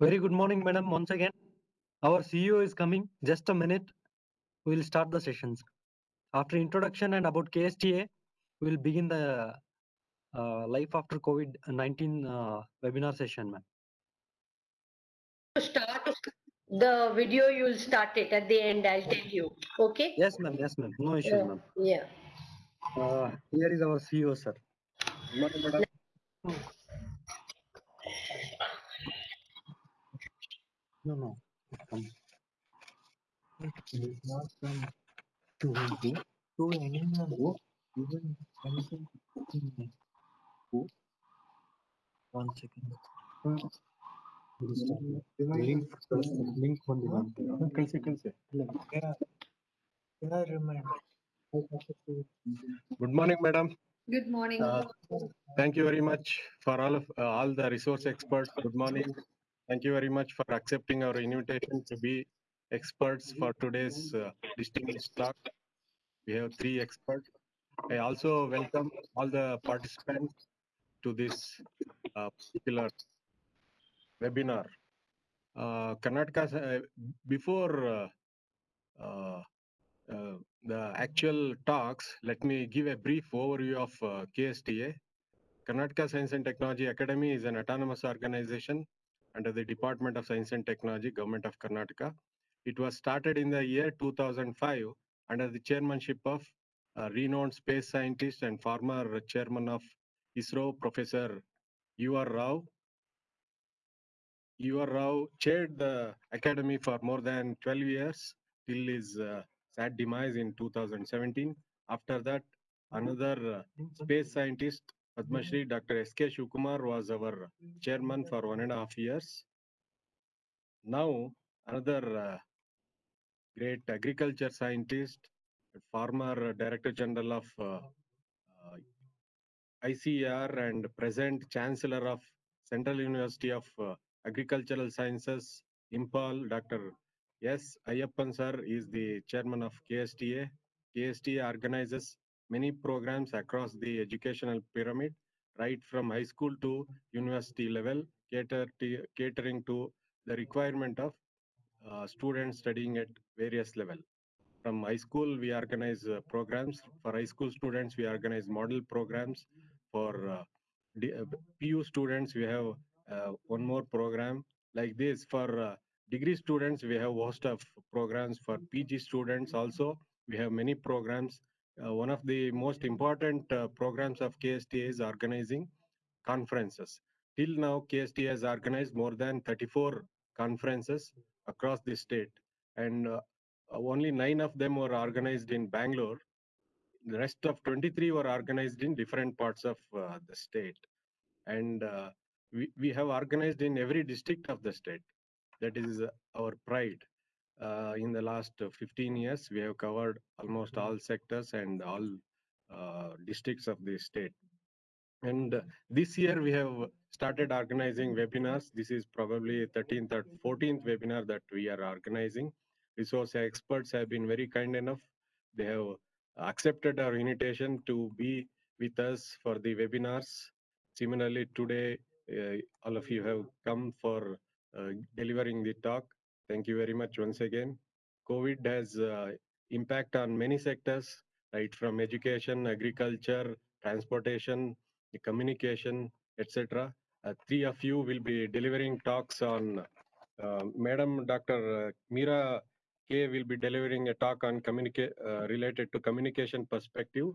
Very good morning, madam. Once again, our CEO is coming. Just a minute. We will start the sessions. After introduction and about KSTA, we will begin the uh, life after COVID-19 uh, webinar session, ma'am. to start the video you'll start it at the end i'll tell you okay Yes, ma'am. Yes, ma'am. No issues, Yeah. ma'am. yeah Uh, here is our CEO, sir. Good morning, madam. No, no. Um, it was from to go to anywhere go even anything go. One second. Uh, link link बंद Good morning, madam. good morning uh, thank you very much for all of uh, all the resource experts good morning Thank you very much for accepting our invitation to be experts for today's uh, distinguished talk. We have three experts. I also welcome all the participants to this uh, particular webinar. Uh, Karnataka, uh, before uh, uh, uh, the actual talks, let me give a brief overview of KSTA. Karnataka Science and Technology Academy is an autonomous organization under the Department of Science and Technology, Government of Karnataka. It was started in the year 2005 under the chairmanship of uh, renowned space scientist and former chairman of ISRO, Professor U.R. Rao. U.R. Rao chaired the academy for more than 12 years till his uh, sad demise in 2017. After that, another uh, space scientist, Padma Dr. S.K. Shivakumar was our chairman for one and a half years. Now, another uh, great agriculture scientist, former Director General of uh, uh, ICAR and present Chancellor of Central University of uh, Agricultural Sciences, Imphal, Dr. S. Ayyappan sir is the chairman of KSTA. KSTA organizes many programs across the educational pyramid, right from high school to university level, cater to, catering to the requirement of uh, students studying at various level. From high school, we organize uh, programs. For high school students, we organize model programs. For uh, uh, PU students, we have uh, one more program like this. For degree students, we have host of programs. For PG students also, we have many programs. Uh, one of the most important uh, programs of KST is organizing conferences. Till now, KST has organized more than 34 conferences across the state, and uh, uh, only nine of them were organized in Bangalore. The rest of 23 were organized in different parts of uh, the state. And uh, we, we have organized in every district of the state. That is our pride. Uh, in the last uh, 15 years, we have covered almost all sectors and all uh, districts of the state. And this year we have started organizing webinars. This is probably 13th or 14th webinar that we are organizing. Resource experts have been very kind enough. They have accepted our invitation to be with us for the webinars. Similarly, today, uh, all of you have come for uh, delivering the talk. Thank you very much once again. COVID has uh, impact on many sectors, right from education, agriculture, transportation, communication, etc. Uh, three of you will be delivering talks on. Uh, Madam Dr. Meera K will be delivering a talk on communicate uh, related to communication perspective.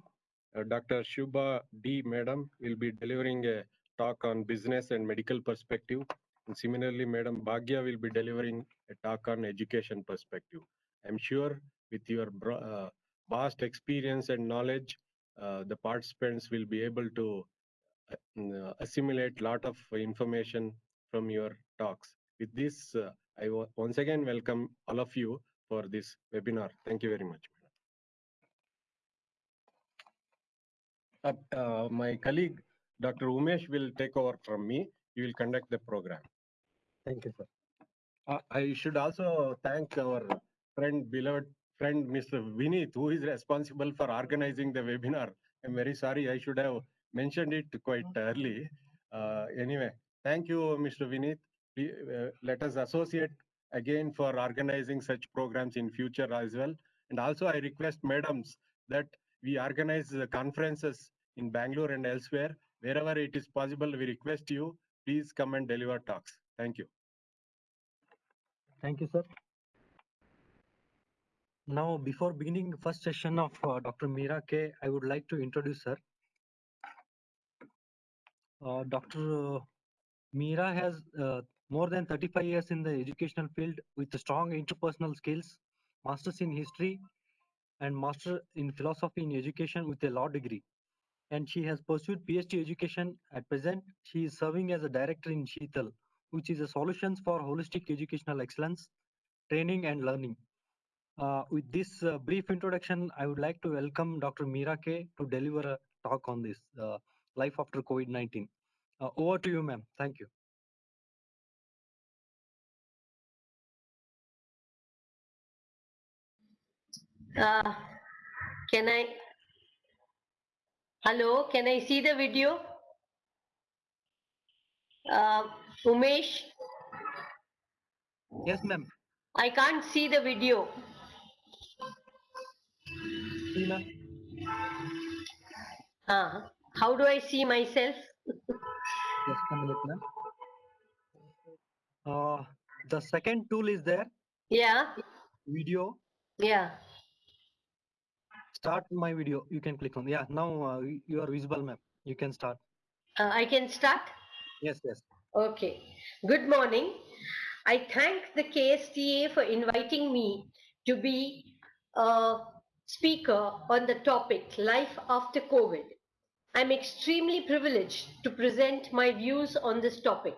Uh, Dr. Shubha D. Madam will be delivering a talk on business and medical perspective. And similarly, Madam Bhagya will be delivering a talk on education perspective. I'm sure with your uh, vast experience and knowledge, uh, the participants will be able to uh, uh, assimilate lot of information from your talks. With this, uh, I once again welcome all of you for this webinar. Thank you very much. madam. Uh, my colleague, Dr. Umesh will take over from me. He will conduct the program. Thank you, sir. Uh, I should also thank our friend, beloved friend, Mr. Vineet, who is responsible for organizing the webinar. I'm very sorry, I should have mentioned it quite early. Uh, anyway, thank you, Mr. Vineet. we, uh, let us associate again for organizing such programs in future as well. And also I request madams that we organize the conferences in Bangalore and elsewhere. Wherever it is possible, we request you, please come and deliver talks. Thank you. Thank you, sir. Now, before beginning the first session of uh, Dr. Meera K, I would like to introduce her. Uh, Dr. Meera has uh, more than 35 years in the educational field with strong interpersonal skills, masters in history, and master in philosophy in education with a law degree. And she has pursued PhD education. At present, she is serving as a director in Sheetal, which is a solutions for holistic educational excellence, training and learning. Uh, with this uh, brief introduction, I would like to welcome Dr. Meera K to deliver a talk on this uh, life after COVID-19. Uh, over to you, ma'am. Thank you. Uh, can I? Hello, can I see the video? Uh, Umesh, Yes, ma'am. I can't see the video. See, ma'am. Uh, how do I see myself? Minute, ma'am. Uh, the second tool is there, Yeah, video. yeah. Start my video. You can click on. Yeah, now uh, you are visible, ma'am. You can start. Uh, I can start? Yes, yes. Okay. Good morning. I thank the KSTA for inviting me to be a speaker on the topic Life After COVID. I'm extremely privileged to present my views on this topic.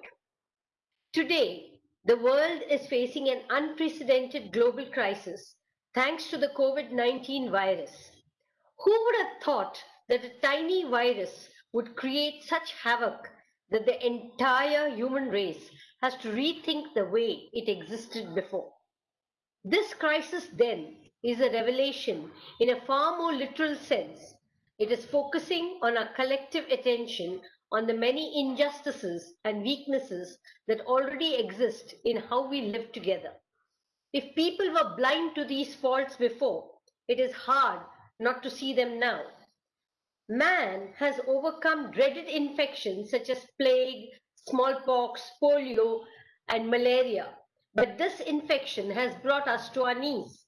Today, the world is facing an unprecedented global crisis thanks to the COVID 19 virus. Who would have thought that a tiny virus would create such havoc that the entire human race has to rethink the way it existed before? This crisis, then, is a revelation in a far more literal sense. It is focusing on our collective attention on the many injustices and weaknesses that already exist in how we live together. If people were blind to these faults before, it is hard not to see them now. Man has overcome dreaded infections such as plague, smallpox, polio, and malaria. But this infection has brought us to our knees.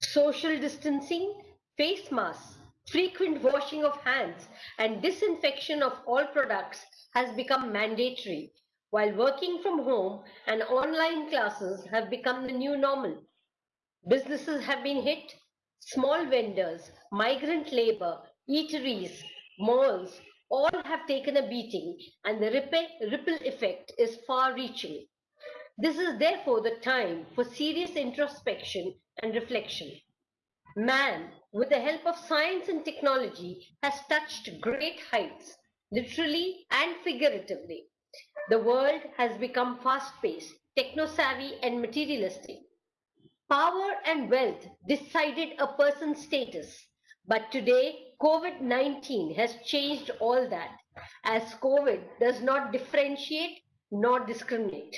Social distancing, face masks, frequent washing of hands, and disinfection of all products has become mandatory, while working from home and online classes have become the new normal. Businesses have been hit, small vendors, migrant labor, eateries, malls, all have taken a beating, and the ripple, effect is far reaching. This is therefore the time for serious introspection and reflection. Man, with the help of science and technology, has touched great heights, literally and figuratively. The world has become fast paced, techno savvy, and materialistic. Power and wealth decided a person's status. But today, COVID 19 has changed all that, as COVID does not differentiate nor discriminate.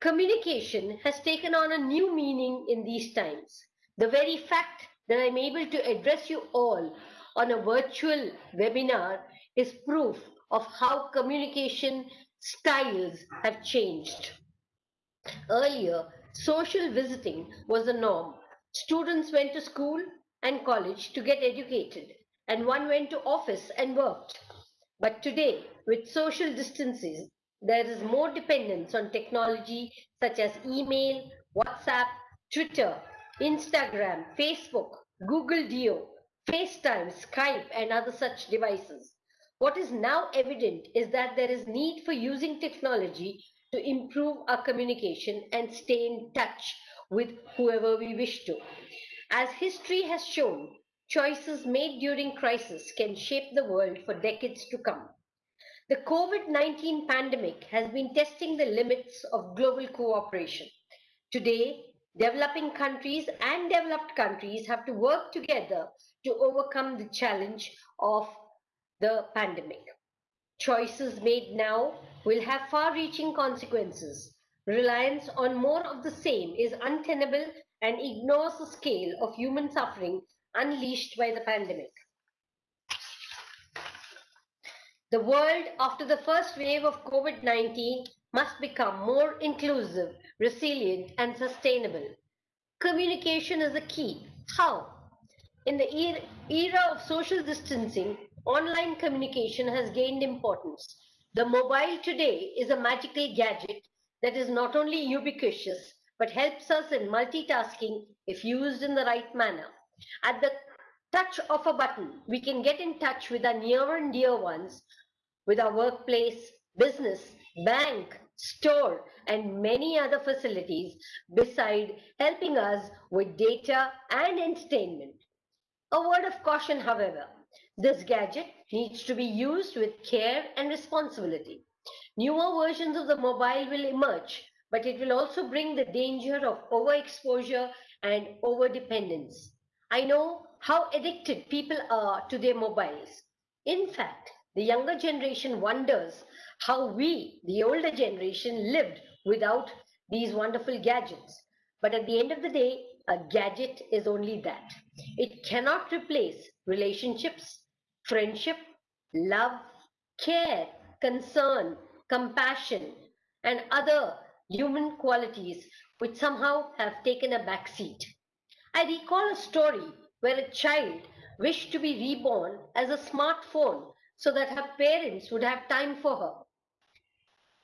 Communication has taken on a new meaning in these times. The very fact that I'm able to address you all on a virtual webinar is proof of how communication styles have changed. Earlier, social visiting was the norm. Students went to school and college to get educated, and one went to office and worked. But today, with social distances, there is more dependence on technology such as email, WhatsApp, Twitter, Instagram, Facebook, Google Duo, FaceTime, Skype, and other such devices. What is now evident is that there is need for using technology to improve our communication and stay in touch with whoever we wish to. As history has shown, choices made during crisis can shape the world for decades to come. The COVID 19 pandemic has been testing the limits of global cooperation. Today, developing countries and developed countries have to work together to overcome the challenge of the pandemic. Choices made now will have far reaching consequences. Reliance on more of the same is untenable and ignores the scale of human suffering unleashed by the pandemic. The world after the first wave of COVID 19 must become more inclusive, resilient, and sustainable. Communication is the key. How? In the er- era of social distancing, online communication has gained importance. The mobile today is a magical gadget that is not only ubiquitous but helps us in multitasking if used in the right manner. At the touch of a button, we can get in touch with our near and dear ones, with our workplace, business, bank, store, and many other facilities, beside helping us with data and entertainment. A word of caution, however, this gadget needs to be used with care and responsibility. Newer versions of the mobile will emerge, but it will also bring the danger of overexposure and overdependence. I know how addicted people are to their mobiles. In fact, the younger generation wonders how we, the older generation, lived without these wonderful gadgets. But at the end of the day, a gadget is only that. It cannot replace relationships, friendship, love, care, concern, compassion, and other human qualities which somehow have taken a back seat. I recall a story where a child wished to be reborn as a smartphone so that her parents would have time for her.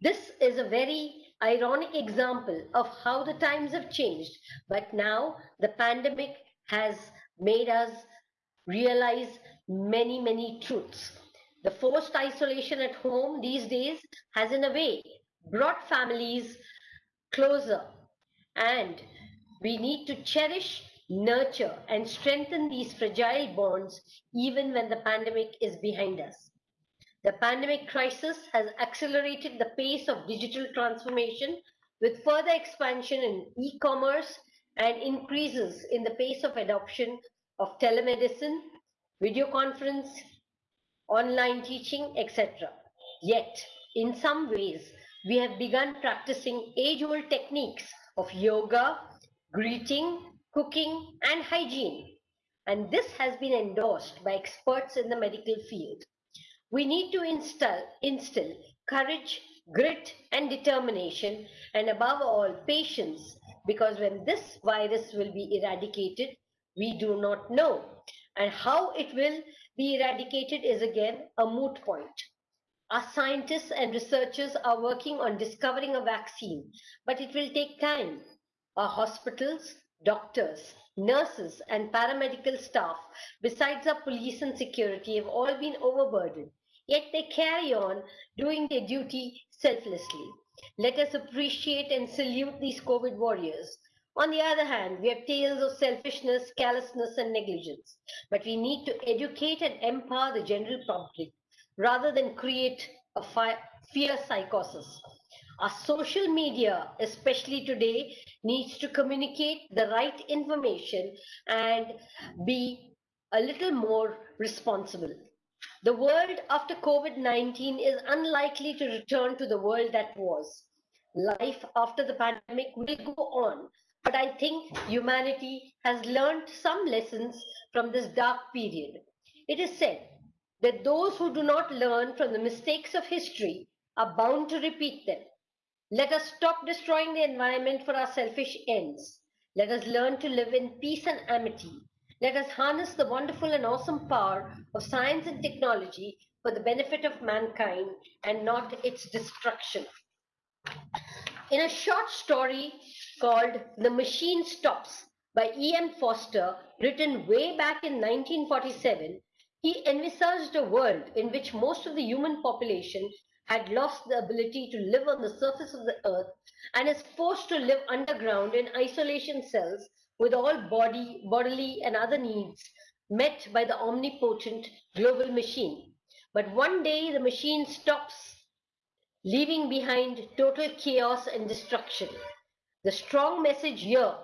This is a very ironic example of how the times have changed, but now the pandemic has made us realize many, many truths. The forced isolation at home these days has, in a way, brought families closer, and we need to cherish, nurture, and strengthen these fragile bonds even when the pandemic is behind us. The pandemic crisis has accelerated the pace of digital transformation with further expansion in e-commerce and increases in the pace of adoption of telemedicine, video conference, online teaching, etc. Yet, in some ways, we have begun practicing age-old techniques of yoga, greeting, cooking, and hygiene. And this has been endorsed by experts in the medical field. We need to instill, instill courage, grit, and determination, and above all, patience, because when this virus will be eradicated, we do not know. And how it will be eradicated is again a moot point. Our scientists and researchers are working on discovering a vaccine, but it will take time. Our hospitals, doctors, nurses, and paramedical staff, besides our police and security, have all been overburdened yet they carry on doing their duty selflessly. Let us appreciate and salute these COVID warriors. On the other hand, we have tales of selfishness, callousness, and negligence. But we need to educate and empower the general public rather than create a fear psychosis. Our social media, especially today, needs to communicate the right information and be a little more responsible. The world after COVID 19 is unlikely to return to the world that was. Life after the pandemic will go on, but I think humanity has learned some lessons from this dark period. It is said that those who do not learn from the mistakes of history are bound to repeat them. Let us stop destroying the environment for our selfish ends. Let us learn to live in peace and amity. Let us harness the wonderful and awesome power of science and technology for the benefit of mankind and not its destruction. In a short story called The Machine Stops by E.M. Forster, written way back in 1947, he envisaged a world in which most of the human population had lost the ability to live on the surface of the earth and is forced to live underground in isolation cells with all body, bodily and other needs met by the omnipotent global machine. But one day the machine stops, leaving behind total chaos and destruction. The strong message here,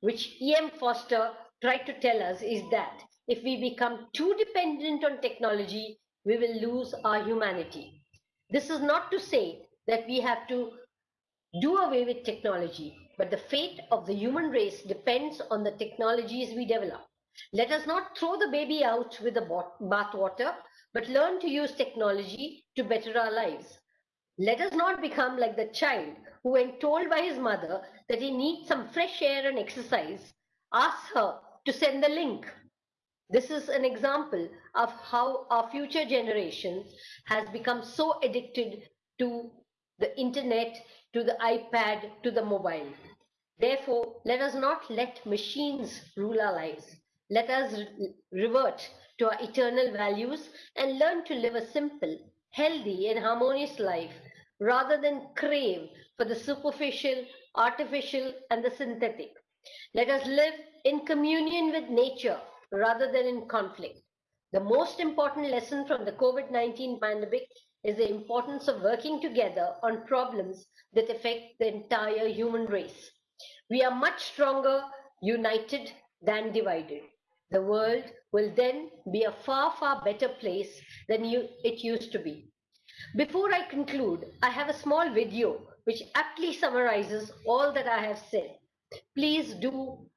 which E.M. Forster tried to tell us, is that if we become too dependent on technology, we will lose our humanity. This is not to say that we have to do away with technology, but the fate of the human race depends on the technologies we develop. Let us not throw the baby out with the bathwater, but learn to use technology to better our lives. Let us not become like the child who, when told by his mother that he needs some fresh air and exercise, asks her to send the link. This is an example of how our future generation has become so addicted to the internet, to the iPad, to the mobile. Therefore, let us not let machines rule our lives. Let us re revert to our eternal values and learn to live a simple, healthy, and harmonious life rather than crave for the superficial, artificial, and the synthetic. Let us live in communion with nature rather than in conflict. The most important lesson from the COVID 19 pandemic is the importance of working together on problems that affect the entire human race. We are much stronger united than divided. The world will then be a far, far better place than you, it used to be. Before I conclude, I have a small video which aptly summarizes all that I have said. Please do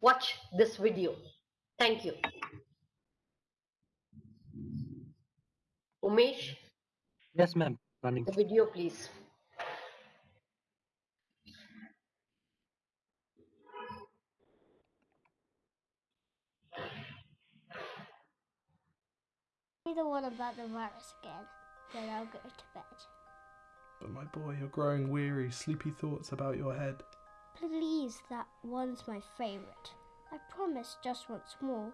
watch this video. Thank you. Umesh, Yes, ma'am. Running. the video, please. Be the one about the virus again. Then I'll go to bed. But my boy, you're growing weary, sleepy thoughts about your head. Please, that one's my favourite. I promise just once more.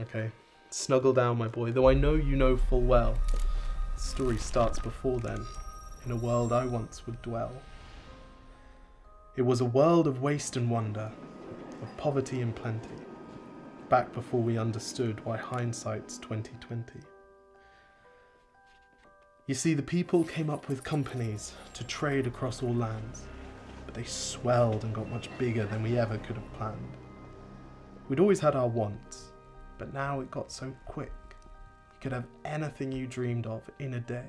Okay, snuggle down, my boy, though I know you know full well. The story starts before then, in a world I once would dwell. It was a world of waste and wonder, of poverty and plenty, back before we understood why hindsight's 2020. You see, the people came up with companies to trade across all lands, but they swelled and got much bigger than we ever could have planned. We'd always had our wants, but now it got so quick. You could have anything you dreamed of in a day,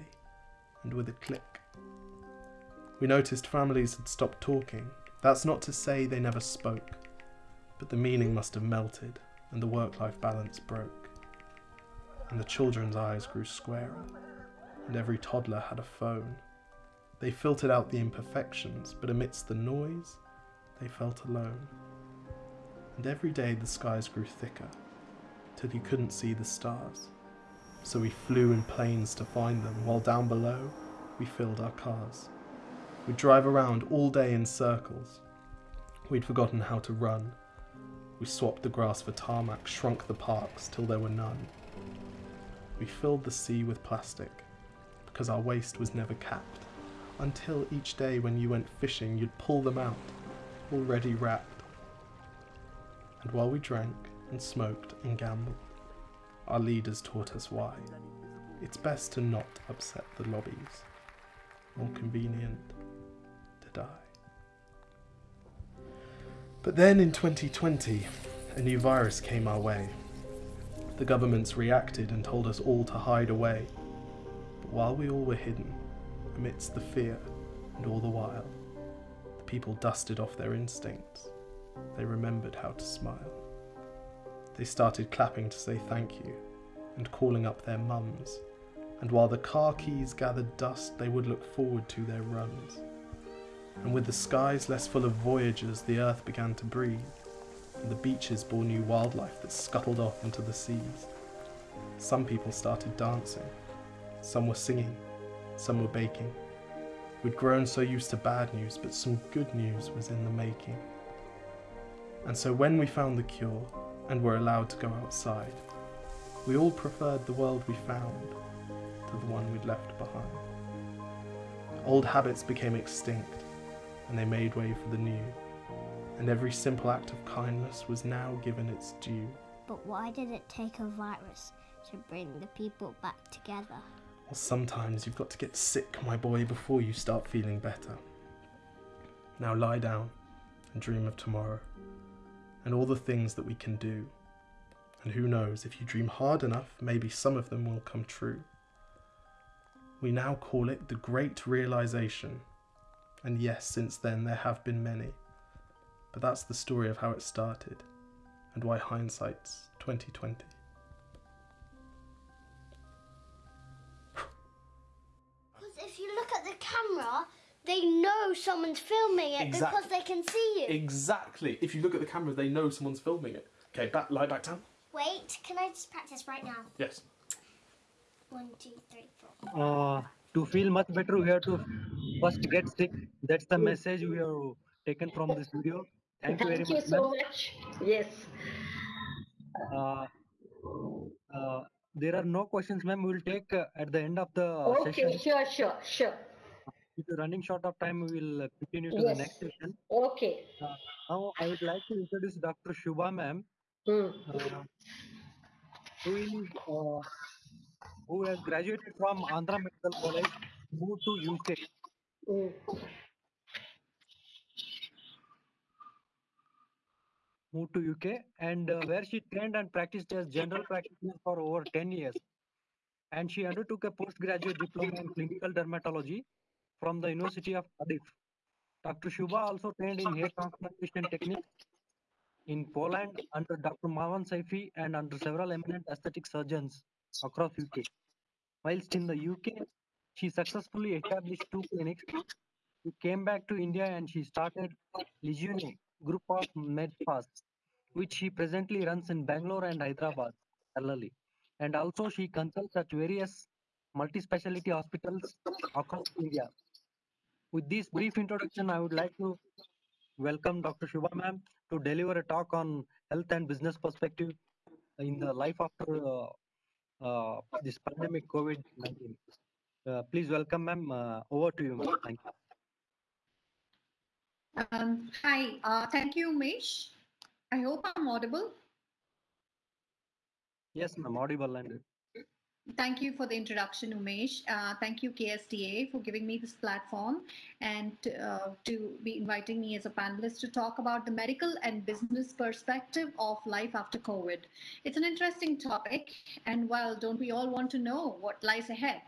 and with a click. We noticed families had stopped talking. That's not to say they never spoke, but the meaning must have melted, and the work life balance broke. And the children's eyes grew squarer, and every toddler had a phone. They filtered out the imperfections, but amidst the noise, they felt alone. And every day the skies grew thicker, till you couldn't see the stars. So we flew in planes to find them, while down below we filled our cars. We'd drive around all day in circles. We'd forgotten how to run. We swapped the grass for tarmac, shrunk the parks till there were none. We filled the sea with plastic, because our waste was never capped, until each day when you went fishing you'd pull them out, already wrapped. And while we drank and smoked and gambled, our leaders taught us why. It's best to not upset the lobbies. More convenient to die. But then in 2020, a new virus came our way. The governments reacted and told us all to hide away. But while we all were hidden, amidst the fear and all the while, the people dusted off their instincts. They remembered how to smile. They started clapping to say thank you and calling up their mums. And while the car keys gathered dust, they would look forward to their runs. And with the skies less full of voyagers, the earth began to breathe, and the beaches bore new wildlife that scuttled off into the seas. Some people started dancing, some were singing, some were baking. We'd grown so used to bad news, but some good news was in the making. And so when we found the cure and were allowed to go outside, we all preferred the world we found to the one we'd left behind. Old habits became extinct, and they made way for the new, and every simple act of kindness was now given its due. But why did it take a virus to bring the people back together? Sometimes you've got to get sick, my boy, before you start feeling better. Now lie down and dream of tomorrow and all the things that we can do. And who knows, if you dream hard enough, maybe some of them will come true. We now call it the Great Realization. And yes, since then there have been many. But that's the story of how it started and why hindsight's 2020. Camera, they know someone's filming it Exactly. because they can see you. Exactly. If you look at the camera, they know someone's filming it. Okay, back, lie back down. Wait, can I just practice right now? Yes. One, two, three, four. Uh, to feel much better, we have to first get sick. That's the message we have taken from this video. Thank you very Thank you much. so much. Yes. Uh, uh, there are no questions, ma'am. We'll take uh, at the end of the Okay, session. sure, sure, sure. Due to running short of time, we will uh, continue to Yes. the next session. Okay. Now, I would like to introduce Dr. Shubha, ma'am, Hmm. uh, who is uh, who has graduated from Andhra Medical College, moved to UK. Hmm. moved to UK and uh, where she trained and practiced as general practitioner for over 10 years. And she undertook a postgraduate diploma in clinical dermatology from the University of Cardiff. Dr. Shubha also trained in hair transplantation techniques in Poland under Dr. Marwan Saifi and under several eminent aesthetic surgeons across UK. Whilst in the UK, she successfully established two clinics. She came back to India and she started Legione group of MedFast, which she presently runs in Bangalore and Hyderabad parallelly. And also she consults at various multi-speciality hospitals across India. With this brief introduction, I would like to welcome Dr. Shubha ma'am to deliver a talk on health and business perspective in the life after uh, uh, this pandemic COVID-19. Uh, please welcome ma'am. Uh, over to you ma'am. Thank you. Um, hi, uh, thank you, Umesh. I hope I'm audible. Yes ma'am, audible and Thank you for the introduction, Umesh. Uh, thank you, KSTA, for giving me this platform and uh, to be inviting me as a panelist to talk about the medical and business perspective of life after COVID. It's an interesting topic, and well, don't we all want to know what lies ahead?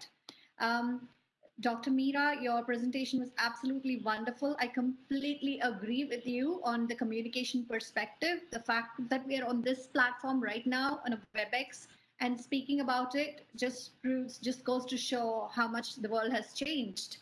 Um, Dr. Meera, your presentation was absolutely wonderful. I completely agree with you on the communication perspective. The fact that we are on this platform right now on a WebEx and speaking about it just proves, just goes to show how much the world has changed.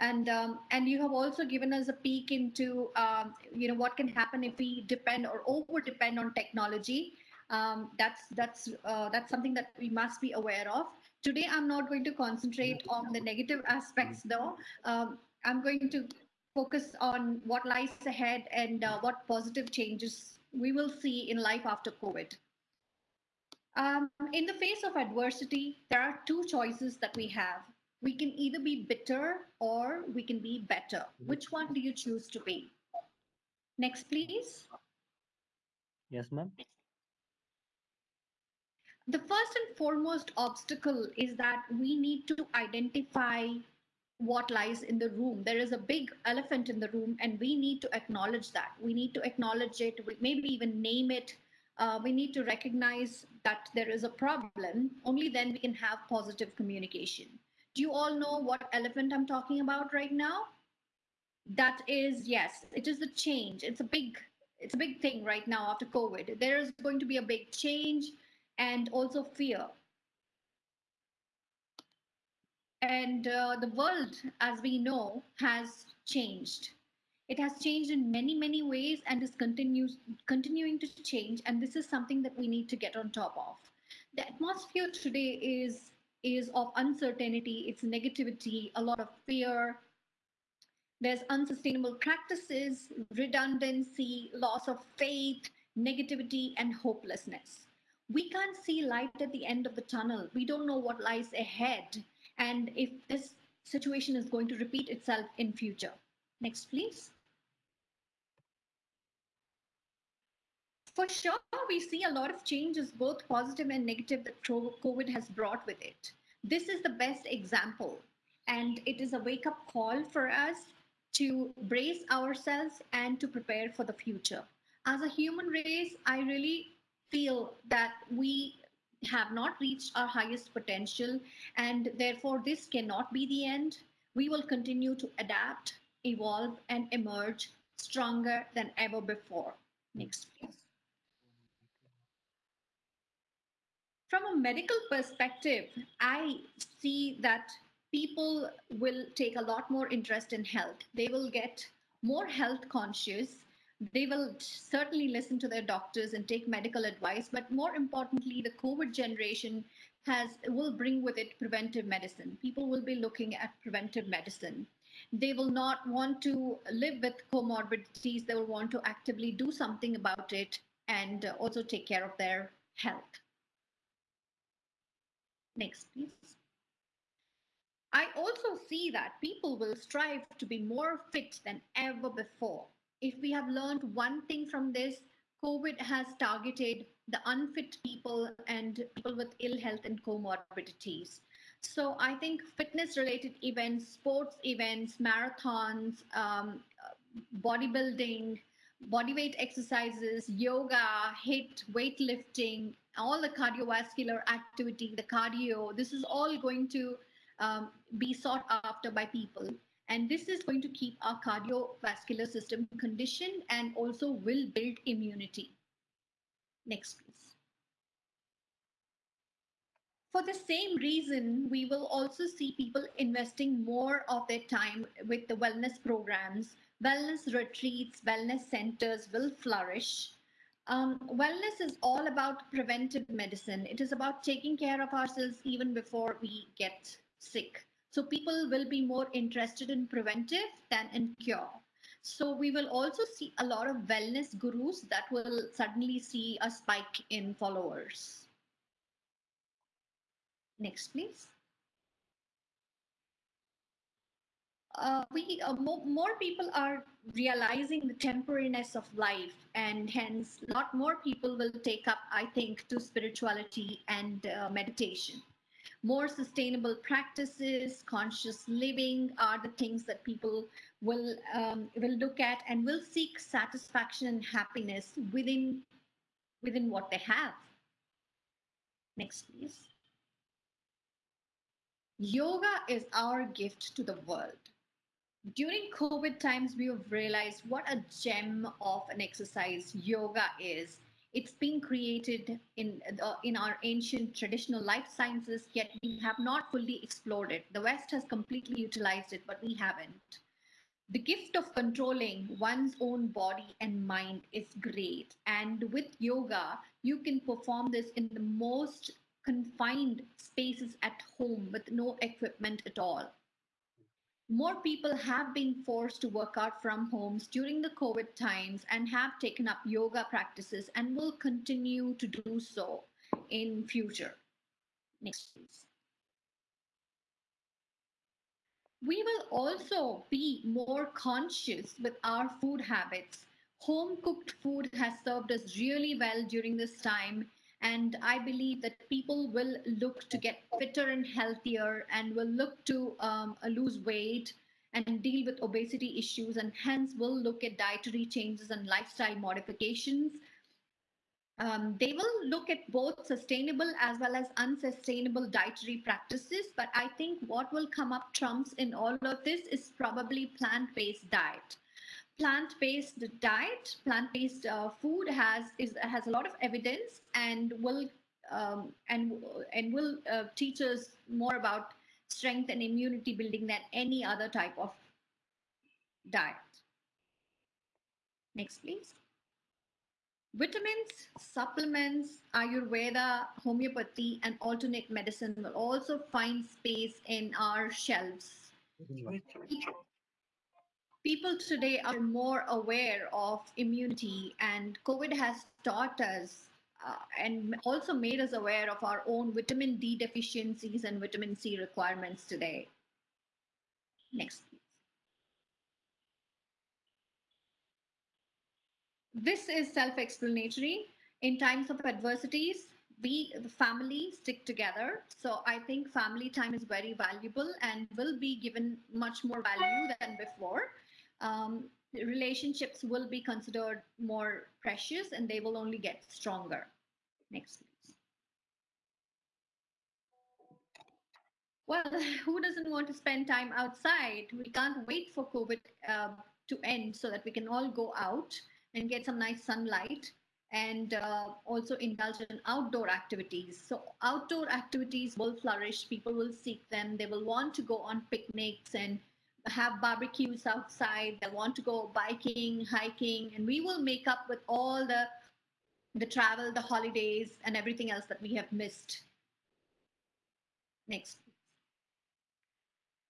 And um, and you have also given us a peek into um, you know what can happen if we depend or over depend on technology. Um, that's that's uh, that's something that we must be aware of. Today, I'm not going to concentrate on the negative aspects, though. Um, I'm going to focus on what lies ahead and uh, what positive changes we will see in life after COVID. Um, in the face of adversity, there are two choices that we have. We can either be bitter or we can be better. Which one do you choose to be? Next, please. yes ma'am. The first and foremost obstacle is that we need to identify what lies in the room. There is a big elephant in the room, and we need to acknowledge that. We need to acknowledge it, we- maybe even name it. Uh, we need to recognize that there is a problem. Only then we can have positive communication. Do you all know what elephant I'm talking about right now? That is, yes, it is the change. It's a big, it's a big thing right now after COVID. There is going to be a big change and also fear. And uh, the world, as we know, has changed. It has changed in many, many ways and is continues, continuing to change. And this is something that we need to get on top of. The atmosphere today is, is of uncertainty, it's negativity, a lot of fear. There's unsustainable practices, redundancy, loss of faith, negativity, and hopelessness we can't see light at the end of the tunnel. We don't know what lies ahead and if this situation is going to repeat itself in future. Next, please. For sure, we see a lot of changes, both positive and negative, that COVID has brought with it. This is the best example, and it is a wake up call for us to brace ourselves and to prepare for the future. As a human race, I really feel that we have not reached our highest potential, and therefore this cannot be the end. We will continue to adapt, evolve, and emerge stronger than ever before. Next, please. From a medical perspective, I see that people will take a lot more interest in health. They will get more health conscious. They will certainly listen to their doctors and take medical advice. But more importantly, the COVID generation has will bring with it preventive medicine. People will be looking at preventive medicine. They will not want to live with comorbidities. They will want to actively do something about it and uh, also take care of their health. Next, please. I also see that people will strive to be more fit than ever before. If we have learned one thing from this, COVID has targeted the unfit people and people with ill health and comorbidities. So I think fitness related events, sports events, marathons, um, bodybuilding, body weight exercises, yoga, HIIT, weightlifting, all the cardiovascular activity, the cardio, this is all going to um, be sought after by people. And this is going to keep our cardiovascular system conditioned and also will build immunity. Next, please. For the same reason, we will also see people investing more of their time with the wellness programs. Wellness retreats, wellness centers will flourish. Um, wellness is all about preventive medicine. It is about taking care of ourselves even before we get sick. So people will be more interested in preventive than in cure. So we will also see a lot of wellness gurus that will suddenly see a spike in followers. Next, please. Uh, we uh, mo more people are realizing the temporariness of life, and hence a lot more people will take up, I think, to spirituality and uh, meditation. More sustainable practices, conscious living are the things that people will um, will look at and will seek satisfaction and happiness within within what they have. Next, please. Yoga is our gift to the world. During COVID times, we have realized what a gem of an exercise yoga is. It's been created in, the, in our ancient traditional life sciences, yet we have not fully explored it. The West has completely utilized it, but we haven't. The gift of controlling one's own body and mind is great. And with yoga, you can perform this in the most confined spaces at home with no equipment at all. More people have been forced to work out from homes during the COVID times and have taken up yoga practices and will continue to do so in future. Next, please. We will also be more conscious with our food habits. Home cooked food has served us really well during this time and I believe that people will look to get fitter and healthier and will look to um, uh, lose weight and deal with obesity issues and hence will look at dietary changes and lifestyle modifications. Um, they will look at both sustainable as well as unsustainable dietary practices. But I think what will come up trumps in all of this is probably plant-based diet plant-based diet, plant-based uh, food has is has a lot of evidence and will um, and and will uh, teach us more about strength and immunity building than any other type of diet. Next, please. Vitamins, supplements, Ayurveda, homeopathy, and alternate medicine will also find space in our shelves people today are more aware of immunity and covid has taught us uh, and also made us aware of our own vitamin d deficiencies and vitamin c requirements today. Next this is self-explanatory. In times of adversities we the family stick together. So i think family time is very valuable and will be given much more value than before um, relationships will be considered more precious and they will only get stronger. Next, please. Well, who doesn't want to spend time outside? We can't wait for COVID uh, to end so that we can all go out and get some nice sunlight and uh, also indulge in outdoor activities. So, outdoor activities will flourish, people will seek them, they will want to go on picnics and have barbecues outside, they'll want to go biking, hiking, and we will make up with all the the travel, the holidays, and everything else that we have missed. Next.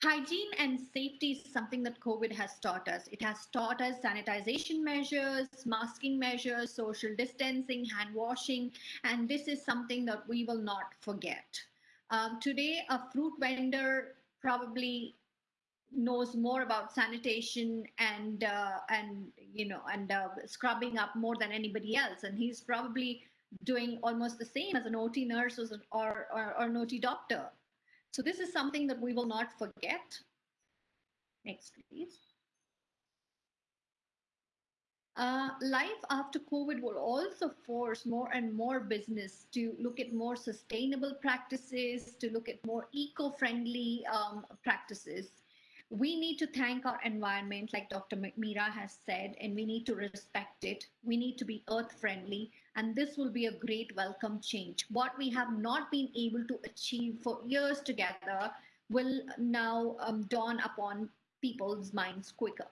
Hygiene and safety is something that COVID has taught us. It has taught us sanitization measures, masking measures, social distancing, hand washing, and this is something that we will not forget. Um, today, a fruit vendor probably knows more about sanitation and uh, and you know and uh, scrubbing up more than anybody else, and he's probably doing almost the same as an OT nurse or, or, or an OT doctor. So this is something that we will not forget. Next, please. Uh, life after COVID will also force more and more business to look at more sustainable practices, to look at more eco-friendly um, practices. We need to thank our environment, like Dr. Meera has said, and we need to respect it. We need to be earth friendly, and this will be a great welcome change. What we have not been able to achieve for years together will now um, dawn upon people's minds quicker.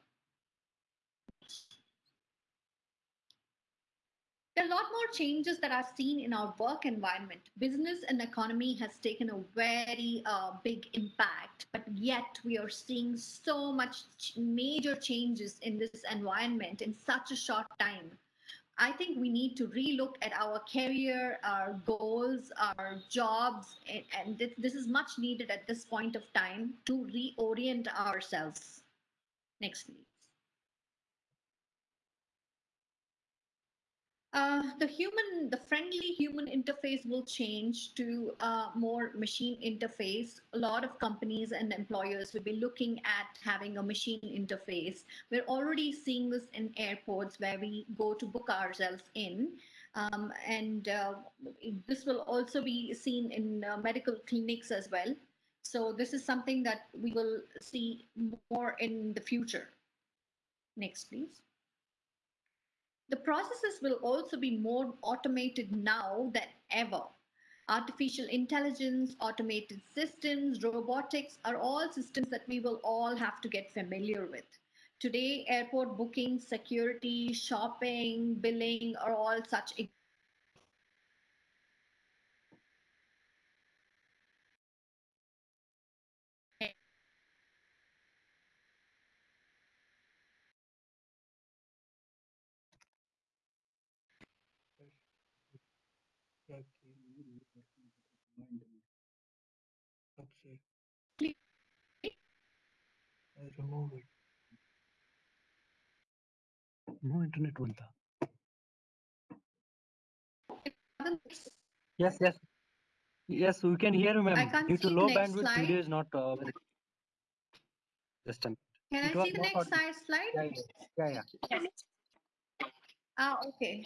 There are a lot more changes that are seen in our work environment. Business and economy has taken a very uh, big impact, but yet we are seeing so much major changes in this environment in such a short time. I think we need to relook at our career, our goals, our jobs, and, and this, this is much needed at this point of time to reorient ourselves. Next, please. Uh, the human, the friendly human interface will change to a more machine interface. A lot of companies and employers will be looking at having a machine interface. We're already seeing this in airports where we go to book ourselves in. Um, and uh, this will also be seen in uh, medical clinics as well. So this is something that we will see more in the future. Next, please. The processes will also be more automated now than ever. Artificial intelligence, automated systems, robotics are all systems that we will all have to get familiar with. Today, airport booking, security, shopping, billing are all such Upset. I remove it. No internet ಬಂತ Yes, yes. Yes, we can hear you, ma'am. Due to low bandwidth, slide. video is not uh. Just a minute. Can It I see the next slide? slide? Yeah, yeah, yeah. yeah. Ah, okay.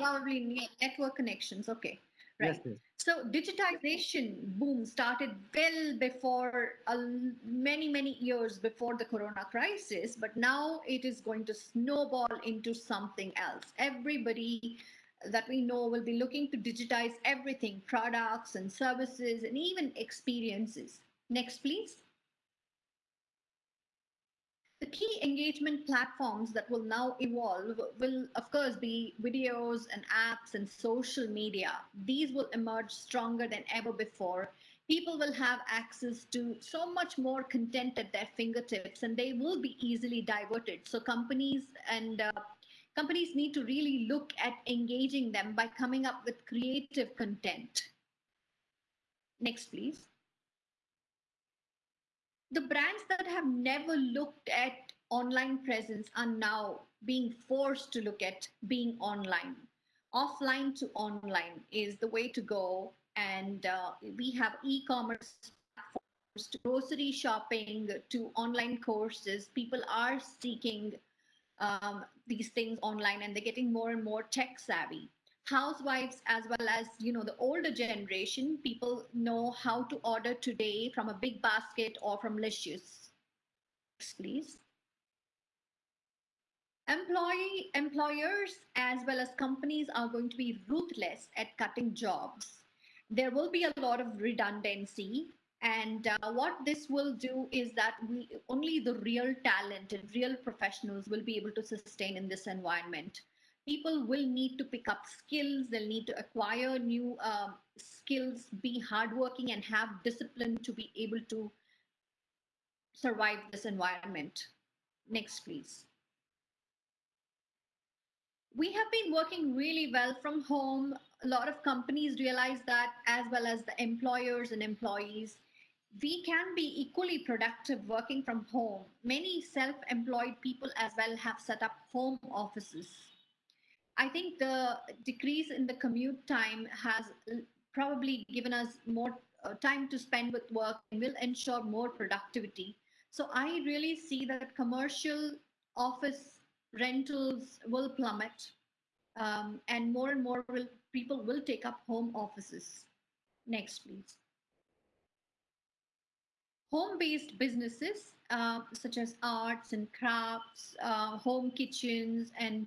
Probably network connections. Okay. Right. Yes, yes. So digitization boom started well before uh, many many years before the corona crisis, but now it is going to snowball into something else. Everybody that we know will be looking to digitize everything, products and services and even experiences. Next, please. The key engagement platforms that will now evolve will, of course, be videos and apps and social media. These will emerge stronger than ever before. People will have access to so much more content at their fingertips and they will be easily diverted. So, companies and uh, companies need to really look at engaging them by coming up with creative content. Next, please the brands that have never looked at online presence are now being forced to look at being online. Offline to online is the way to go. And uh, we have e commerce platforms to grocery shopping to online courses. People are seeking um, these things online and they're getting more and more tech savvy. Housewives as well as you know the older generation people know how to order today from a BigBasket or from Licious please. Employee employers as well as companies are going to be ruthless at cutting jobs. There will be a lot of redundancy and uh, what this will do is that we only the real talent and real professionals will be able to sustain in this environment people will need to pick up skills they'll need to acquire new um, skills be hardworking and have discipline to be able to survive this environment. Next please. We have been working really well from home. A lot of companies realize that as well as the employers and employees. We can be equally productive working from home. Many self-employed people as well have set up home offices I think the decrease in the commute time has probably given us more uh, time to spend with work and will ensure more productivity. So I really see that commercial office rentals will plummet um, and more and more will, people will take up home offices. Next, please. Home-based businesses uh, such as arts and crafts, uh, home kitchens, and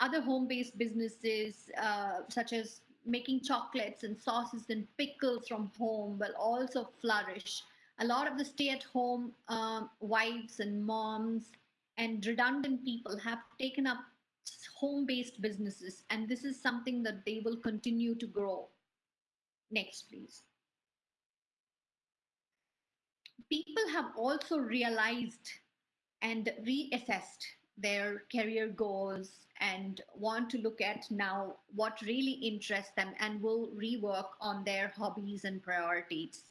other home-based businesses uh, such as making chocolates and sauces and pickles from home will also flourish. A lot of the stay-at-home um, wives and moms and redundant people have taken up home-based businesses, and this is something that they will continue to grow. Next, please. People have also realized and reassessed their career goals and want to look at now what really interests them and will rework on their hobbies and priorities.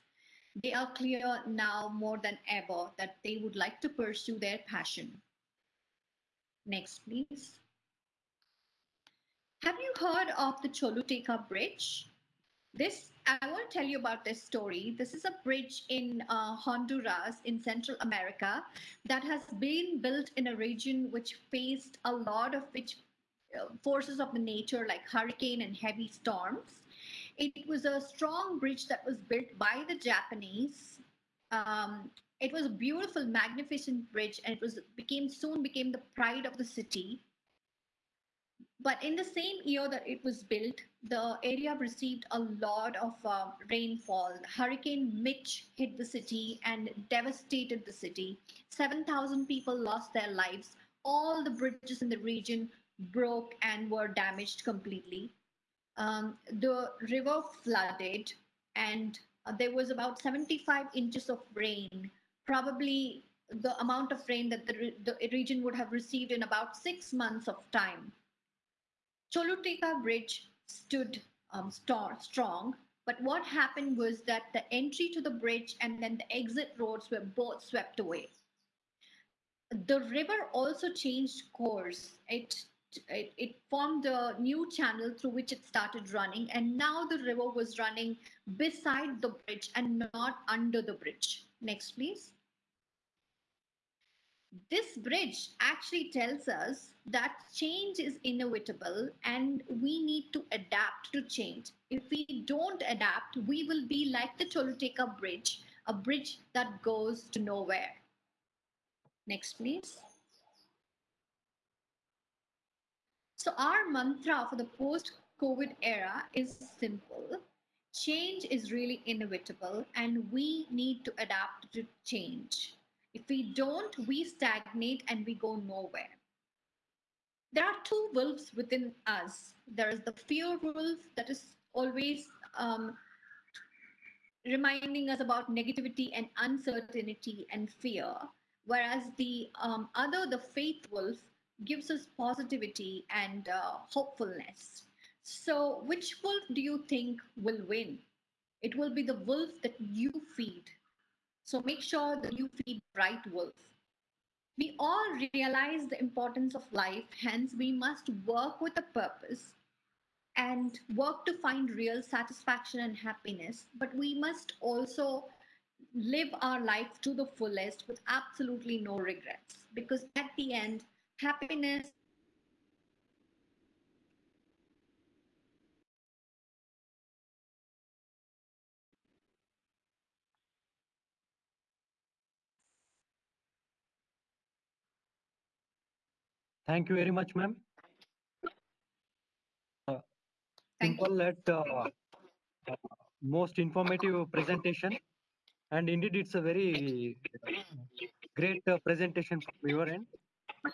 They are clear now more than ever that they would like to pursue their passion. Next, please. Have you heard of the Choluteca Bridge? This, I want to tell you about this story. This is a bridge in uh, Honduras in Central America that has been built in a region which faced a lot of which uh, forces of the nature like hurricane and heavy storms. It was a strong bridge that was built by the Japanese. Um, it was a beautiful, magnificent bridge, and it was became soon became the pride of the city. But in the same year that it was built, the area received a lot of uh, rainfall. Hurricane Mitch hit the city and devastated the city. 7,000 people lost their lives. All the bridges in the region broke and were damaged completely. Um, the river flooded and uh, there was about 75 inches of rain, probably the amount of rain that the, re the region would have received in about six months of time. Choluteca Bridge stood um, strong, but what happened was that the entry to the bridge and then the exit roads were both swept away. The river also changed course. It, it, it formed a new channel through which it started running, and now the river was running beside the bridge and not under the bridge. Next, please. This bridge actually tells us that change is inevitable and we need to adapt to change. If we don't adapt, we will be like the Choluteca Bridge, a bridge that goes to nowhere. Next, please. So our mantra for the post-COVID era is simple. Change is really inevitable and we need to adapt to change. If we don't, we stagnate and we go nowhere. There are two wolves within us. There is the fear wolf that is always um, reminding us about negativity and uncertainty and fear, whereas the um, other, the faith wolf, gives us positivity and uh, hopefulness. So, which wolf do you think will win? It will be the wolf that you feed, so make sure that you feed right wolf. We all realize the importance of life, hence we must work with a purpose and work to find real satisfaction and happiness. But we must also live our life to the fullest with absolutely no regrets because at the end, happiness Thank you very much, ma'am. Thank Simple yet uh, uh, most informative presentation. And indeed, it's a very great uh, presentation from your end.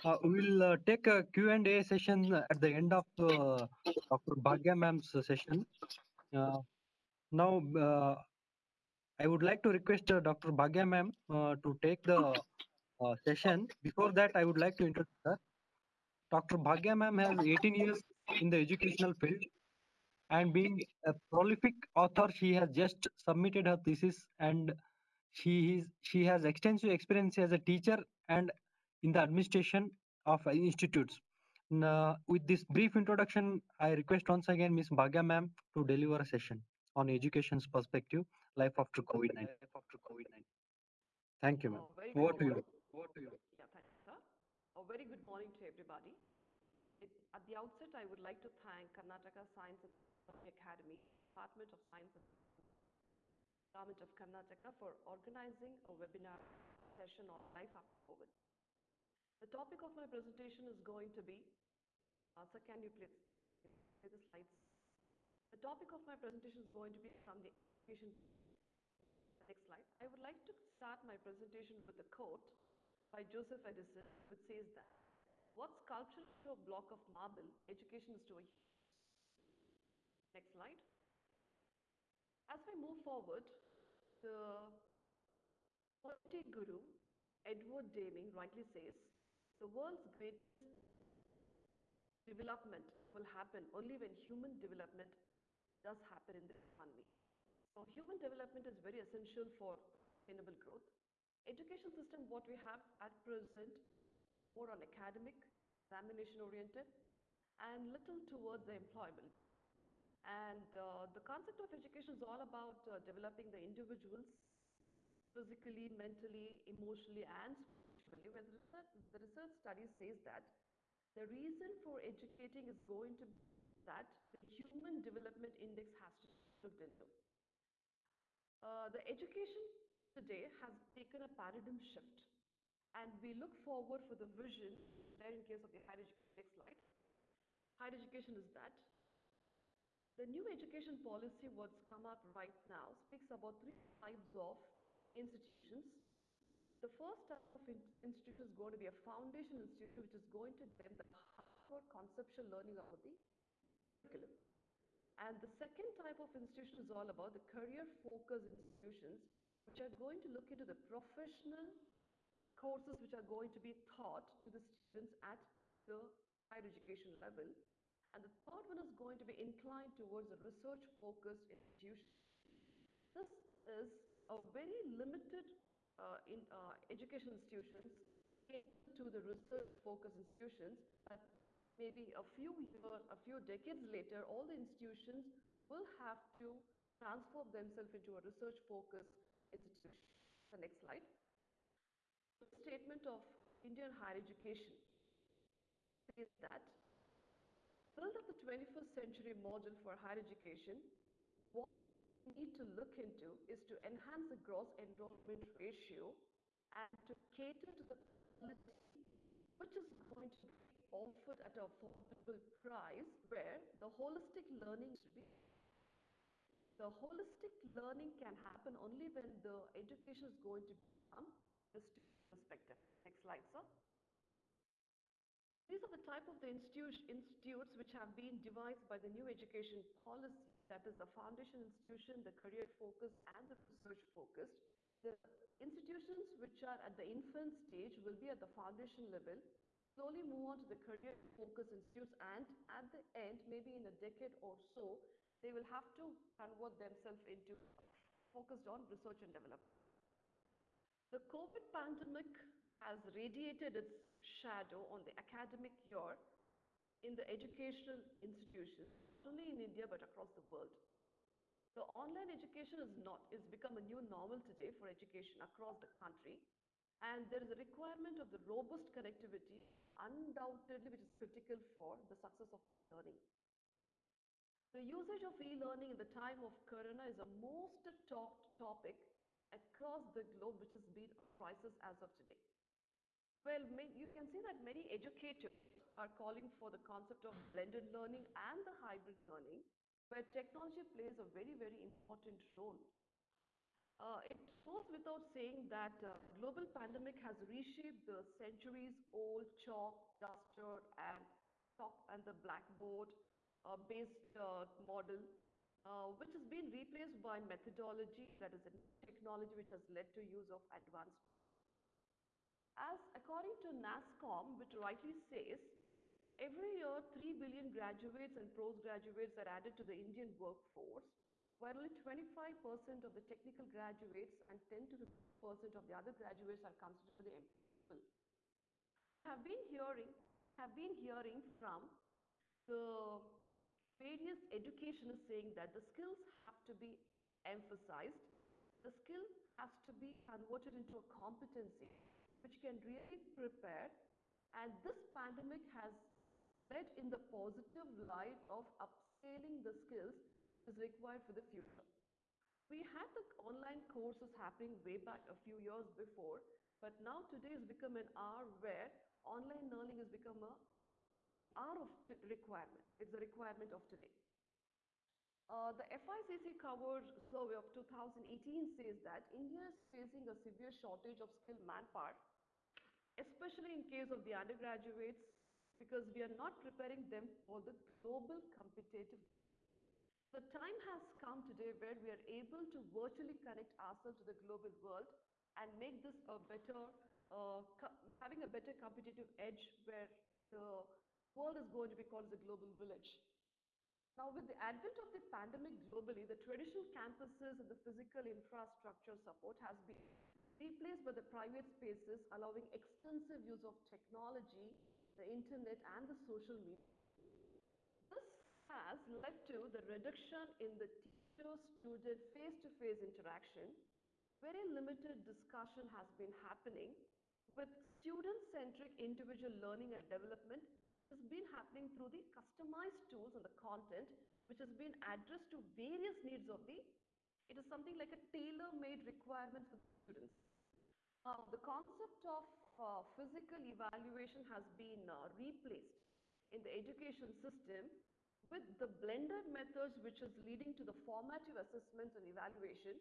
Uh, we will uh, take a Q&A session at the end of uh, Dr. Bhagya ma'am's session. Uh, now, uh, I would like to request uh, Dr. Bhagya ma'am uh, to take the uh, session. Before that, I would like to introduce her. Dr. Bhagya ma'am has 18 years in the educational field and being a prolific author, she has just submitted her thesis and she is she has extensive experience as a teacher and in the administration of institutes. Now, with this brief introduction, I request once again Ms. Bhagya ma'am to deliver a session on education's perspective, life after COVID-19. Thank you, ma'am. Oh, Over to you. morning. Yeah, thanks, sir. A very good morning to everybody. It, at the outset, I would like to thank Karnataka Science and Technology Academy, Department of Science and Government of Karnataka for organizing a webinar session on life after COVID. The topic of my presentation is going to be, uh, sir, can you please play the slides? The topic of my presentation is going to be from the education Next slide. I would like to start my presentation with a quote by Joseph Addison, which says that, what sculpture to a block of marble, education is to a... Next slide. As we move forward, the poetic guru, Edward Deming, rightly says, the world's greatest development will happen only when human development does happen in the economy. So human development is very essential for sustainable growth. Education system, what we have at present, more on academic, examination oriented, and little towards the employment. And uh, the concept of education is all about uh, developing the individuals physically, mentally, emotionally, and spiritually. When the research, the research study says that the reason for educating is going to be that the human development index has to be looked into. Uh, the education today has taken a paradigm shift and we look forward for the vision there in case of the higher education. Next slide. Higher education is that. The new education policy what's come up right now speaks about three types of institutions. The first type of institution is going to be a foundation institution which is going to give the hardcore conceptual learning about the curriculum. And the second type of institution is all about the career-focused institutions, which are going to look into the professional courses which are going to be taught to the students at the higher education level. And the third one is going to be inclined towards a research-focused institution. This is a very limited uh, in uh, education institutions to the research-focused institutions that maybe a few years, a few decades later, all the institutions will have to transform themselves into a research-focused institution. The next slide. The statement of Indian higher education says that build up the 21st century model for higher education. What we need to look into is to enhance the gross enrollment ratio and to cater to the which is going to be offered at a affordable price where the holistic learning should be the holistic learning can happen only when the education is going to become the student perspective. Next slide, sir. These are the type of the institutes which have been devised by the new education policy, that is the foundation institution, the career focused, and the research focused. The institutions which are at the infant stage will be at the foundation level, slowly move on to the career focused institutes, and at the end, maybe in a decade or so, they will have to convert themselves into focused on research and development. The COVID pandemic has radiated its shadow on the academic year in the educational institutions, not only in India but across the world. The online education is not is become a new normal today for education across the country, and there is a requirement of the robust connectivity, undoubtedly, which is critical for the success of learning. The usage of e-learning in the time of Corona is a most talked topic across the globe, which has been a crisis as of today. Well, you can see that many educators are calling for the concept of blended learning and the hybrid learning, where technology plays a very, very important role. Uh, it goes without saying that uh, global pandemic has reshaped the centuries-old chalk, duster, and chalk and the blackboard based uh, model, uh, which has been replaced by methodology that is a technology which has led to use of advanced as according to NASSCOM, which rightly says, every year 3 billion graduates and postgraduates are added to the Indian workforce, while only 25% of the technical graduates and 10 to 50% of the other graduates are considered employable. Have been hearing, have been hearing from the various education is saying that the skills have to be emphasized, the skill has to be converted into a competency which can really prepare and this pandemic has led in the positive light of upscaling the skills is required for the future. We had the online courses happening way back a few years before, but now today has become an hour where online learning has become a hour of requirement. It's a requirement of today. Uh, the FICCI covered survey of 2018 says that India is facing a severe shortage of skilled manpower, especially in case of the undergraduates, because we are not preparing them for the global competitive. The time has come today where we are able to virtually connect ourselves to the global world and make this a better, uh, having a better competitive edge where the world is going to be called the global village. Now, with the advent of the pandemic globally, the traditional campuses and the physical infrastructure support has been replaced by the private spaces, allowing extensive use of technology, the internet, and the social media. This has led to the reduction in the teacher-student face-to-face interaction. Very limited discussion has been happening with student-centric individual learning and development has been happening through the customized tools and the content which has been addressed to various needs of the, it is something like a tailor-made requirement for students. Uh, the concept of uh, physical evaluation has been uh, replaced in the education system with the blended methods which is leading to the formative assessments and evaluation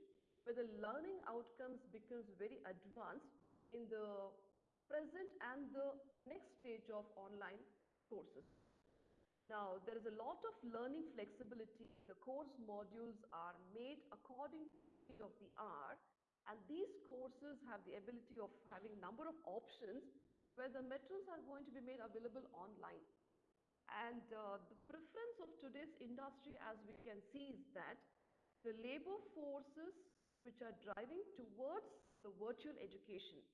where the learning outcomes becomes very advanced in the present and the next stage of online courses. Now, there is a lot of learning flexibility. The course modules are made according to of the hour and these courses have the ability of having number of options where the materials are going to be made available online. And uh, the preference of today's industry as we can see is that the labor forces which are driving towards the virtual education.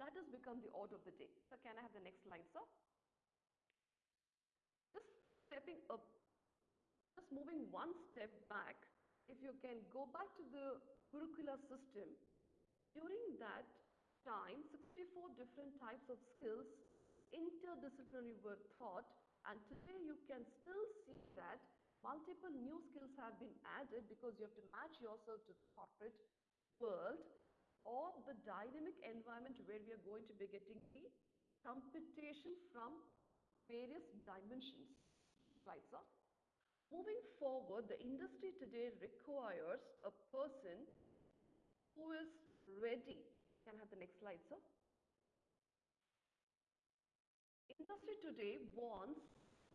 That has become the order of the day. So can I have the next slide, sir? Stepping up, just moving one step back, if you can go back to the Gurukula system, during that time, 64 different types of skills interdisciplinary were taught and today you can still see that multiple new skills have been added because you have to match yourself to the corporate world or the dynamic environment where we are going to be getting the computation from various dimensions. Right, sir? Moving forward, the industry today requires a person who is ready. Can I have the next slide, sir? Industry today wants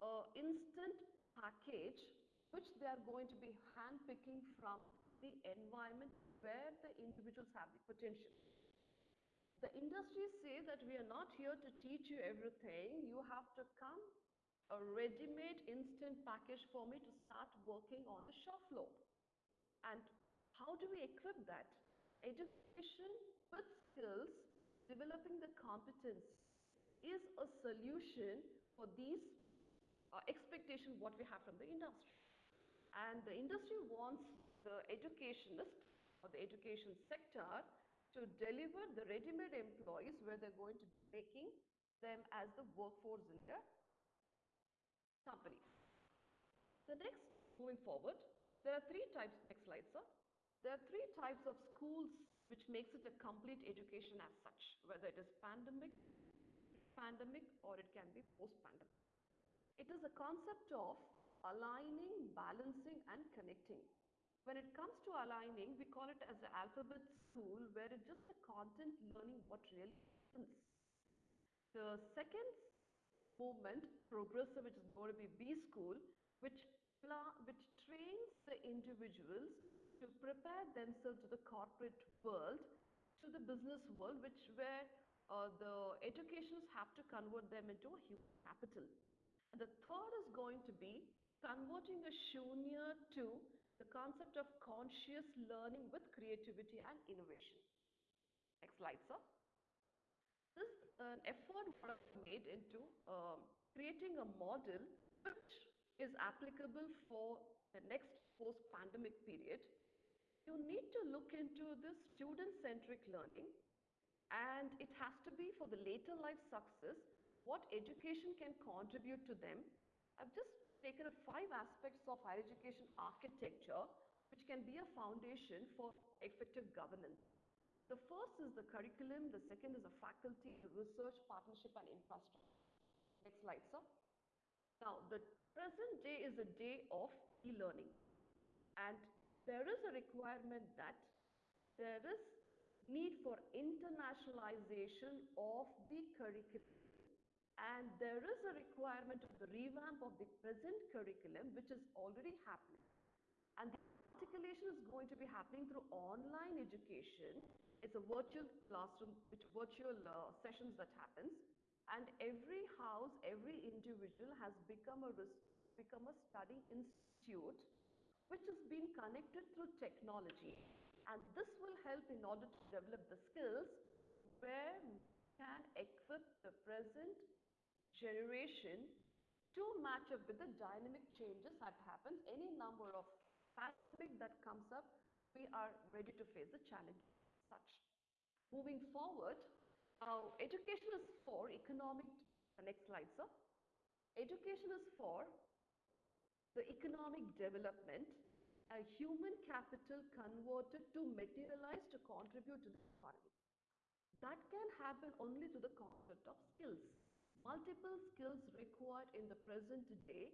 an instant package which they are going to be handpicking from the environment where the individuals have the potential. The industry says that we are not here to teach you everything. You have to come a ready-made instant package for me to start working on the shop floor. And how do we equip that? Education with skills, developing the competence is a solution for these uh, expectations what we have from the industry. And the industry wants the educationist or the education sector to deliver the ready-made employees where they're going to be making them as the workforce in their company. The next, moving forward, there are three types, next slide sir. There are three types of schools which makes it a complete education as such, whether it is pandemic, pandemic or it can be post-pandemic. It is a concept of aligning, balancing, and connecting. When it comes to aligning, we call it as the alphabet school, where it's just the content learning what really happens. The second movement, progressive, which is going to be B school, which which trains the individuals to prepare themselves to the corporate world, to the business world, which where uh, the educations have to convert them into a human capital. And the third is going to be converting a shunya to the concept of conscious learning with creativity and innovation. Next slide, sir. This is an effort was made into um, creating a model which is applicable for the next post-pandemic period. You need to look into this student-centric learning and it has to be for the later life success, what education can contribute to them. I've just taken five aspects of higher education architecture which can be a foundation for effective governance. The first is the curriculum, the second is the faculty, the research, partnership and infrastructure. Next slide, sir. Now, the present day is a day of e-learning and there is a requirement that there is need for internationalization of the curriculum and there is a requirement of the revamp of the present curriculum which is already happening and the articulation is going to be happening through online education it's a virtual classroom which virtual uh, sessions that happens. And every house every individual has become a become a study institute which has been connected through technology. And this will help in order to develop the skills where we can equip the present generation to match up with the dynamic changes that happen. Any number of pandemic that comes up, we are ready to face the challenge such. Moving forward, uh, education is for economic, next slide sir. Education is for the economic development, a human capital converted to materialize to contribute to the economy. That can happen only through the concept of skills. Multiple skills required in the present day,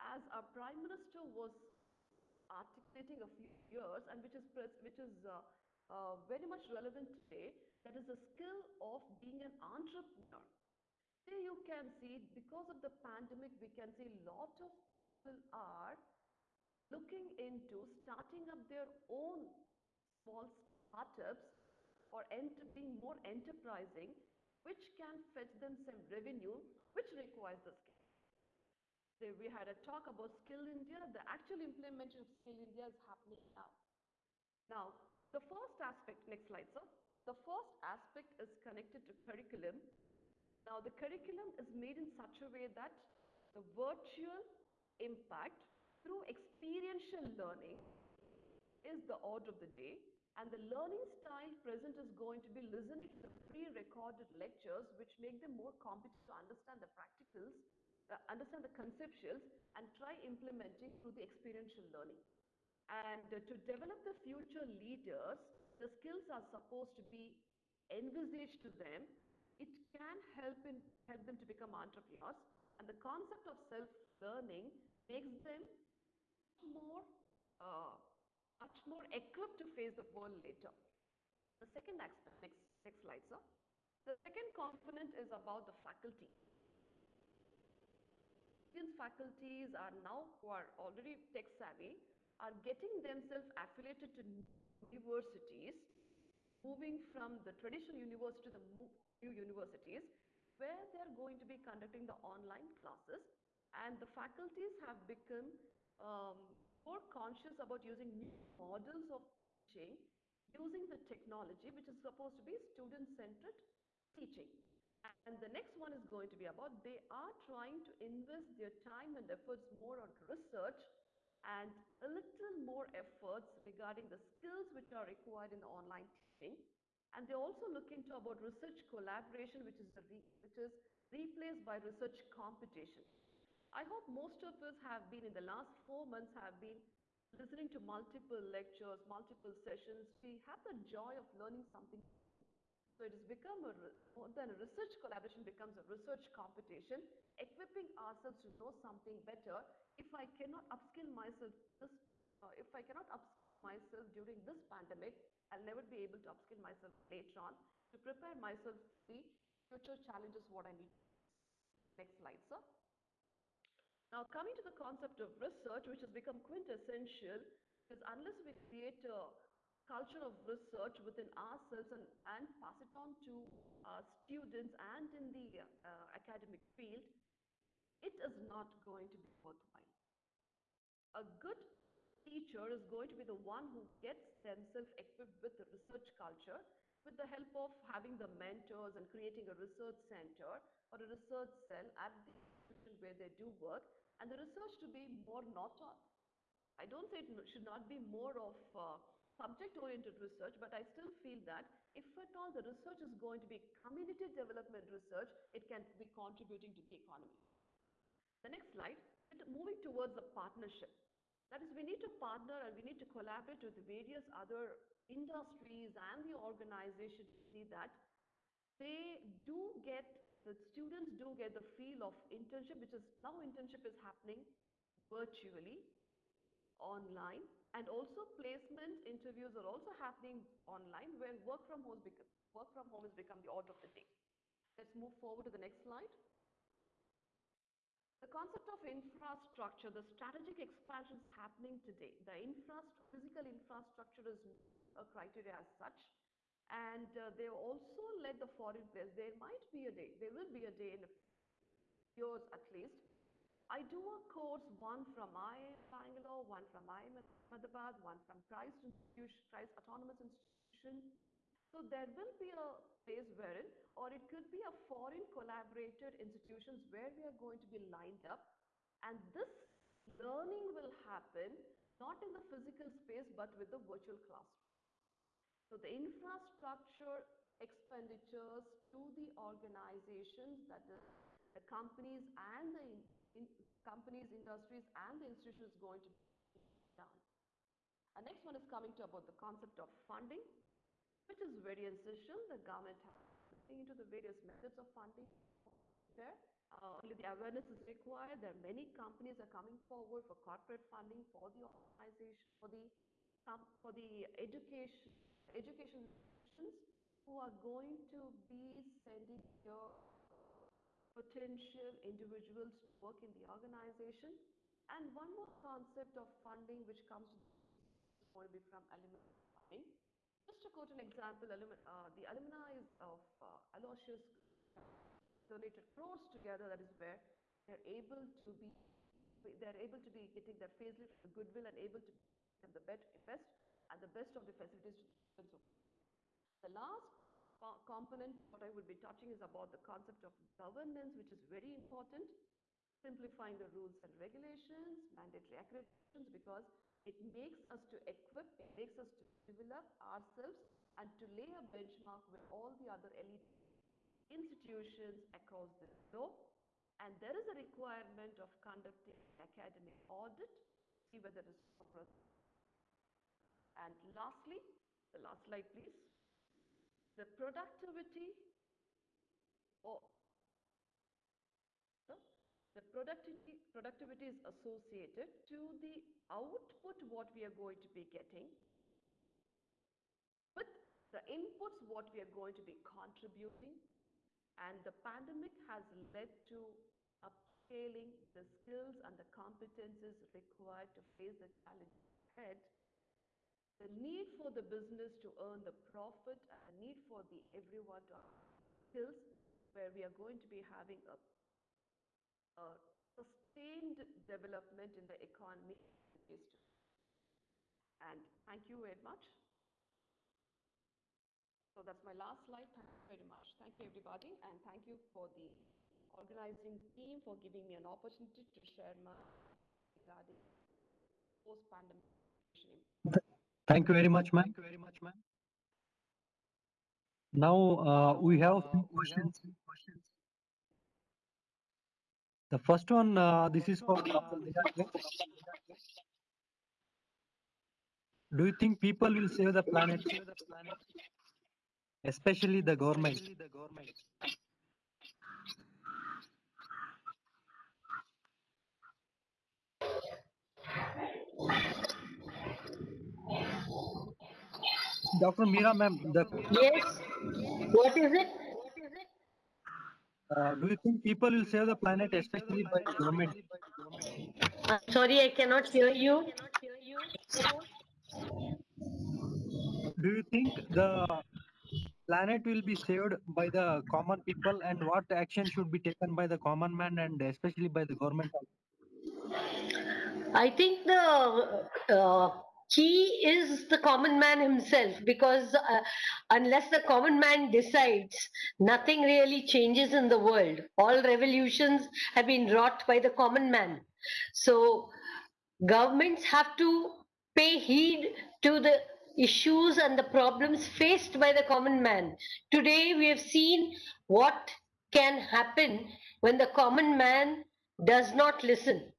as our Prime Minister was articulating a few years and which is, which is uh, uh, very much relevant today, that is the skill of being an entrepreneur. Here you can see, because of the pandemic, we can see a lot of people are looking into starting up their own small startups or being more enterprising, which can fetch them some revenue, which requires the skill. We had a talk about Skill India. The actual implementation of Skill India is happening now. Now, the first aspect, next slide, sir. The first aspect is connected to curriculum. Now, the curriculum is made in such a way that the virtual impact through experiential learning is the order of the day and the learning style present is going to be listening to the pre-recorded lectures which make them more competent to understand the practicals, uh, understand the conceptuals and try implementing through the experiential learning. And to develop the future leaders, the skills are supposed to be envisaged to them. It can help, in, help them to become entrepreneurs and the concept of self-learning makes them more, uh, much more equipped to face the world later. The second aspect, next, next slide, sir. The second component is about the faculty. Indian faculties are now, who are already tech savvy, are getting themselves affiliated to universities, moving from the traditional university to the new universities, where they are going to be conducting the online classes. And the faculties have become um, more conscious about using new models of teaching using the technology which is supposed to be student-centered teaching. And the next one is going to be about they are trying to invest their time and efforts more on research and a little more efforts regarding the skills which are required in the online teaching. And they also look into about research collaboration, which is, which is replaced by research competition. I hope most of us have been in the last four months have been listening to multiple lectures, multiple sessions. We have the joy of learning something. So it has become a, more than a research collaboration becomes a research competition, equipping ourselves to know something better. If I cannot upskill myself this, uh, if I cannot upskill myself during this pandemic, I'll never be able to upskill myself later on to prepare myself for the future challenges what I need. Next slide, sir. Now, coming to the concept of research, which has become quintessential, because unless we create a culture of research within ourselves and, and pass it on to our students and in the uh, academic field, it is not going to be worthwhile. A good teacher is going to be the one who gets themselves equipped with the research culture with the help of having the mentors and creating a research center or a research cell at the institution where they do work and the research to be more not on I don't say it should not be more of uh, subject-oriented research, but I still feel that if at all the research is going to be community development research, it can be contributing to the economy. The next slide, moving towards the partnership. That is, we need to partner and we need to collaborate with various other industries and the organization to see that they do get, the students do get the feel of internship, which is now internship is happening virtually online and also placement interviews are also happening online where work from home become, work from home has become the order of the day. Let's move forward to the next slide. The concept of infrastructure, the strategic expansion is happening today. The infrastructure, physical infrastructure is a criteria as such. And uh, they also led the foreign players. There might be a day, there will be a day in years at least. I do a course, one from IIM Bangalore, one from IIM Ahmedabad, one from Christ Christ Autonomous Institution. So there will be a place wherein, or it could be a foreign collaborated institutions where we are going to be lined up. And this learning will happen not in the physical space, but with the virtual classroom. So the infrastructure expenditures to the organizations, that is the companies and the in, companies, industries and the institutions going to be done. And next one is coming to about the concept of funding, which is very essential. The government has into the various methods of funding there. Uh, only the awareness is required. There are many companies are coming forward for corporate funding for the organization, for the um, for the education education institutions who are going to be sending your potential individuals to work in the organization. And one more concept of funding which comes to be from alumni. Just to quote an example, uh, the alumni of uh, Aloysius donated crores together, that is where they're able to be they're able to be getting their facelift, the goodwill, and able to have the best, and the best of the facilities. The last co- component, what I will be touching is about the concept of governance, which is very important. Simplifying the rules and regulations, mandatory accreditations, because it makes us to equip, it makes us to develop ourselves and to lay a benchmark with all the other elite institutions across the globe. And there is a requirement of conducting academic audit, see whether it is proper. And lastly, the last slide please. The productivity or the productivity, productivity is associated to the output what we are going to be getting with the inputs what we are going to be contributing. And the pandemic has led to upscaling the skills and the competences required to face the challenge ahead the need for the business to earn the profit and need for the everyone to skills where we are going to be having a, a sustained development in the economy and thank you very much. So that's my last slide. Thank you very much. Thank you everybody. And thank you for the organizing team for giving me an opportunity to share my regarding post-pandemic Thank you very much, ma'am. Thank you very much, ma'am. Now uh, we have questions. The first one, uh, this is for. Do you think people will save the planet? especially the government. Dr. Meera ma'am, Yes. What is it? uh, do you think people will save the planet, especially by government? I'm sorry, I cannot hear you. Do you think the planet will be saved by the common people and what action should be taken by the common man and especially by the government? I think the uh, key is the common man himself because uh, unless the common man decides, nothing really changes in the world. All revolutions have been wrought by the common man. So, governments have to pay heed to the issues and the problems faced by the common man. Today, we have seen what can happen when the common man does not listen.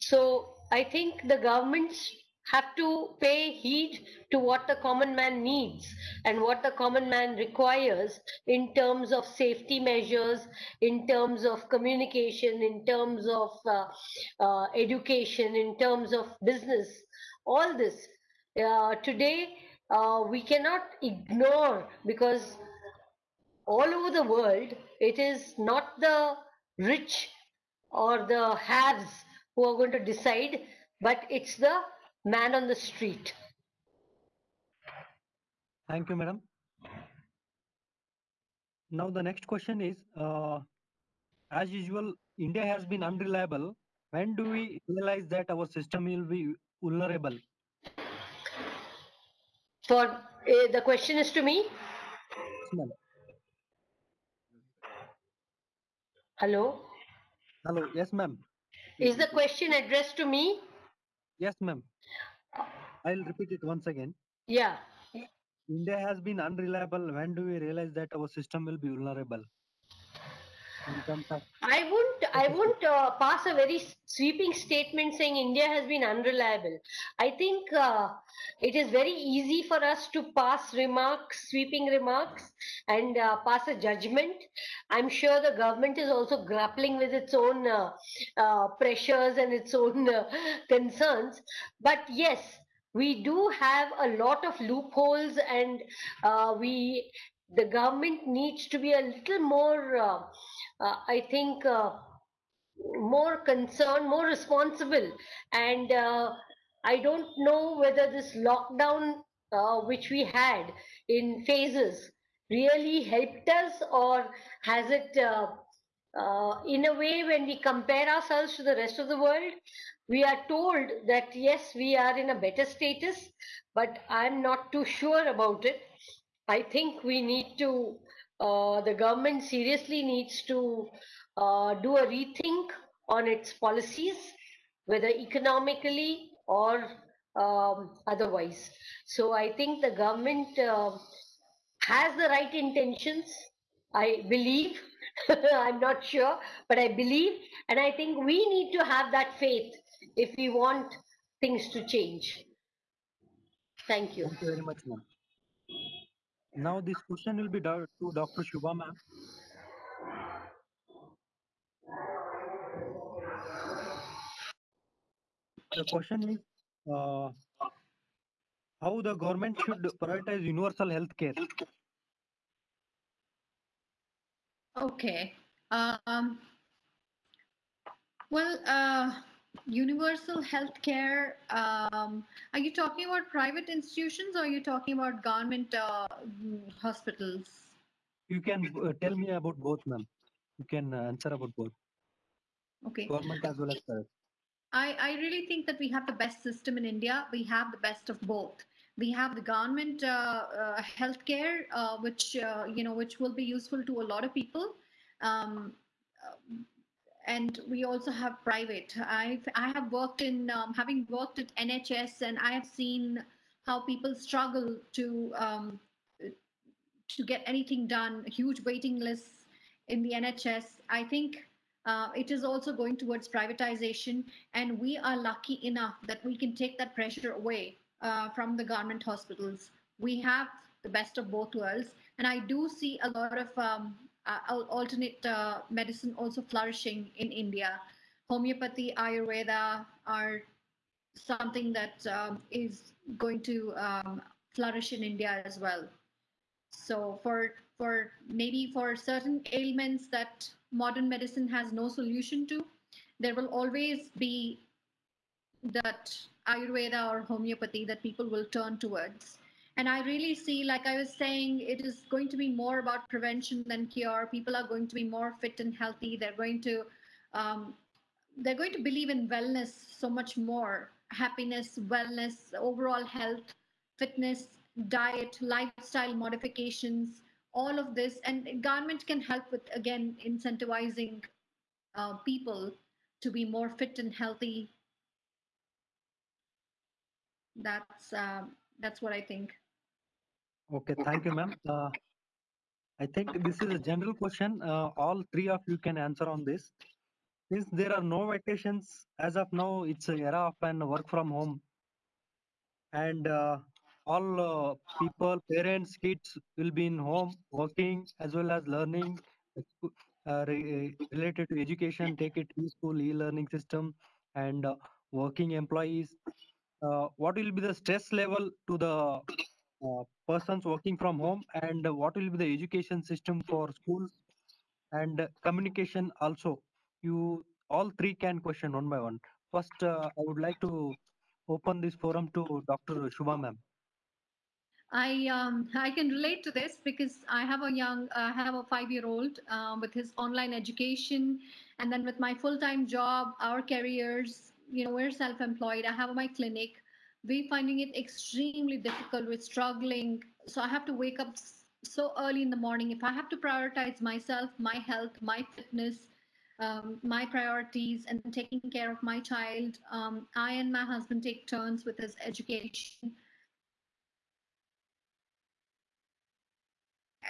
So I think the governments have to pay heed to what the common man needs and what the common man requires in terms of safety measures, in terms of communication, in terms of uh, uh, education, in terms of business, all this. Uh, today, uh, we cannot ignore because all over the world, it is not the rich or the haves who are going to decide, but it's the man on the street. Thank you, madam. Now the next question is, uh, as usual, India has been unreliable. When do we realize that our system will be vulnerable? For uh, the question is to me. Yes. Hello. Hello. Yes, ma'am. Is the question addressed to me? Yes, ma'am. I'll repeat it once again. Yeah. India has been unreliable. When do we realize that our system will be vulnerable? In terms of I won't. I won't uh, pass a very sweeping statement saying India has been unreliable. I think uh, it is very easy for us to pass remarks, sweeping remarks, and uh, pass a judgment. I'm sure the government is also grappling with its own uh, uh, pressures and its own uh, concerns. But yes, we do have a lot of loopholes, and uh, we the government needs to be a little more. Uh, uh, I think uh, more concerned, more responsible. And uh, I don't know whether this lockdown, uh, which we had in phases, really helped us or has it, uh, in a way, when we compare ourselves to the rest of the world, we are told that yes, we are in a better status, but I'm not too sure about it. I think we need to, uh, the government seriously needs to uh, do a rethink on its policies, whether economically or um, otherwise. So I think the government uh, has the right intentions. I believe. I'm not sure, but I believe, and I think we need to have that faith if we want things to change. Thank you. Thank you very much, ma'am. Now this question will be to Dr. Shubha ma'am. The question is, uh, how the government should prioritize universal health care? Okay. Um, well, uh, universal healthcare. Um, are you talking about private institutions or are you talking about government uh, hospitals? You can uh, tell me about both, ma'am. You can uh, answer about both, Okay. government as well as private. I, I really think that we have the best system in India. We have the best of both. We have the government uh, uh, healthcare, uh, which uh, you know, which will be useful to a lot of people, um, and we also have private. I I have worked in um, having worked at NHS, and I have seen how people struggle to um, to get anything done. Huge waiting lists in the NHS. I think uh, it is also going towards privatization, and we are lucky enough that we can take that pressure away uh, from the government hospitals. We have the best of both worlds. And I do see a lot of um, alternate uh, medicine also flourishing in India. Homeopathy, Ayurveda are something that um, is going to um, flourish in India as well. So for for maybe for certain ailments that modern medicine has no solution to, there will always be that Ayurveda or homeopathy that people will turn towards. And I really see, like I was saying, it is going to be more about prevention than cure. People are going to be more fit and healthy. They're going to um, they're going to believe in wellness so much more happiness wellness overall health fitness diet lifestyle modifications all of this and government can help with again incentivizing uh, people to be more fit and healthy that's um, that's what i think Okay, thank you, ma'am. Uh, I think this is a general question. Uh, all three of you can answer on this. Since there are no vacations as of now, it's an era of an work from home, and uh, all uh, people, parents, kids will be in home working as well as learning uh, re- related to education. Take it e-school, e-learning system, and uh, working employees. Uh, what will be the stress level to the uh, persons working from home and uh, what will be the education system for schools and uh, communication also you all three can question one by one first uh, i would like to open this forum to dr shubha ma'am I um, I can relate to this because I have a young I have a five year old um, with his online education, and then with my full time job, our careers. You know, we're self employed. I have my clinic. We're finding it extremely difficult. We're struggling. So I have to wake up so early in the morning. If I have to prioritize myself, my health, my fitness, um, my priorities, and taking care of my child, um, I and my husband take turns with his education.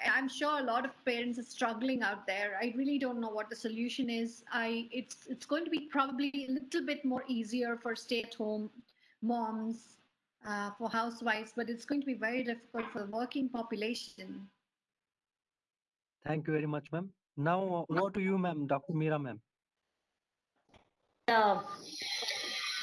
I'm sure a lot of parents are struggling out there. I really don't know what the solution is. I it's it's going to be probably a little bit more easier for stay-at-home moms, uh, for housewives, but it's going to be very difficult for the working population. thank you very much ma'am now over to you ma'am dr meera ma'am uh,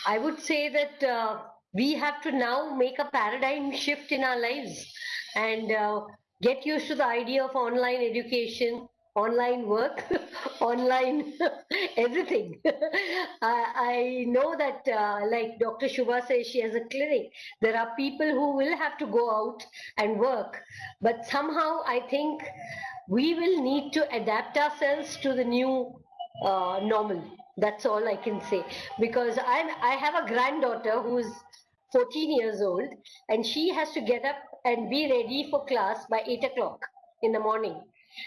I would say that uh, we have to now make a paradigm shift in our lives and uh, get used to the idea of online education, online work, online everything. I, I know that, uh, like Dr. Shubha says, she has a clinic. There are people who will have to go out and work, but somehow I think we will need to adapt ourselves to the new uh, normal. That's all I can say. Because I'm, I have a granddaughter who's 14 years old and she has to get up and be ready for class by 8 o'clock in the morning.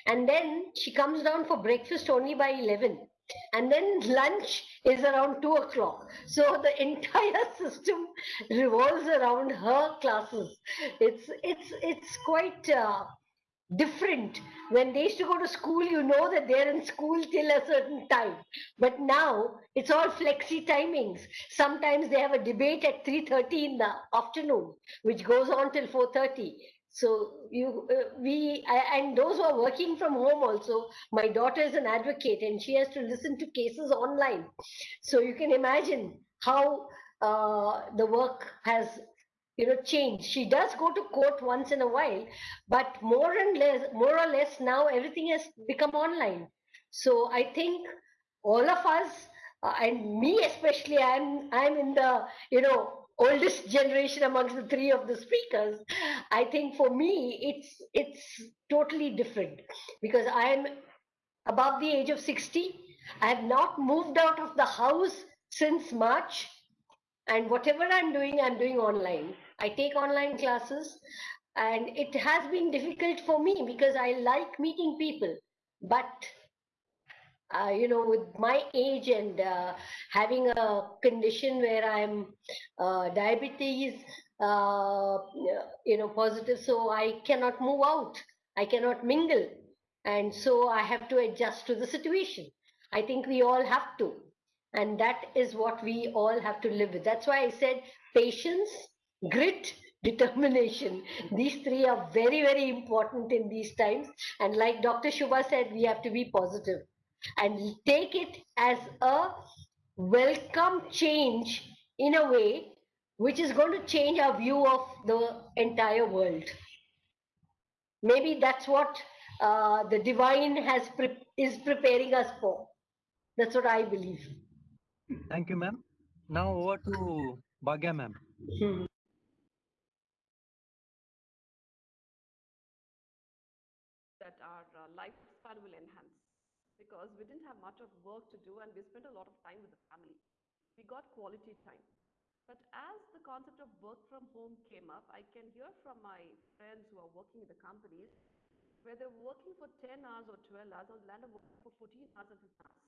And then she comes down for breakfast only by 11. And then lunch is around 2 o'clock. So the entire system revolves around her classes. It's, it's, it's quite uh, different. When they used to go to school, you know that they're in school till a certain time. But now it's all flexi timings. Sometimes they have a debate at 3.30 in the afternoon, which goes on till 4.30. So you, uh, we, I, and those who are working from home also, my daughter is an advocate and she has to listen to cases online. So you can imagine how uh, the work has you know changed she does go to court once in a while but more and less more or less now everything has become online so i think all of us uh, and me especially i'm i'm in the you know oldest generation amongst the three of the speakers i think for me it's it's totally different. Because i'm above the age of 60 i have not moved out of the house since march. And whatever i'm doing i'm doing online. I take online classes. And it has been difficult for me because i like meeting people. But uh, you know with my age and uh, having a condition where i'm uh, diabetes uh, you know positive so i cannot move out i cannot mingle and so i have to adjust to the situation i think we all have to and that is what we all have to live with that's why i said patience grit determination. These three are very, very important in these times. And like Dr. Shubha said, we have to be positive and take it as a welcome change in a way which is going to change our view of the entire world. Maybe that's what uh, the divine has pre- is preparing us for. That's what I believe. Thank you, ma'am. Now over to Bhagya, ma'am. Hmm. that our uh, lifespan will enhance because much of work to do and we spent a lot of time with the family. We got quality time. But as the concept of work from home came up, I can hear from my friends who are working in the companies where they're working for 10 hours or 12 hours or land of working for 14 hours and 15 hours.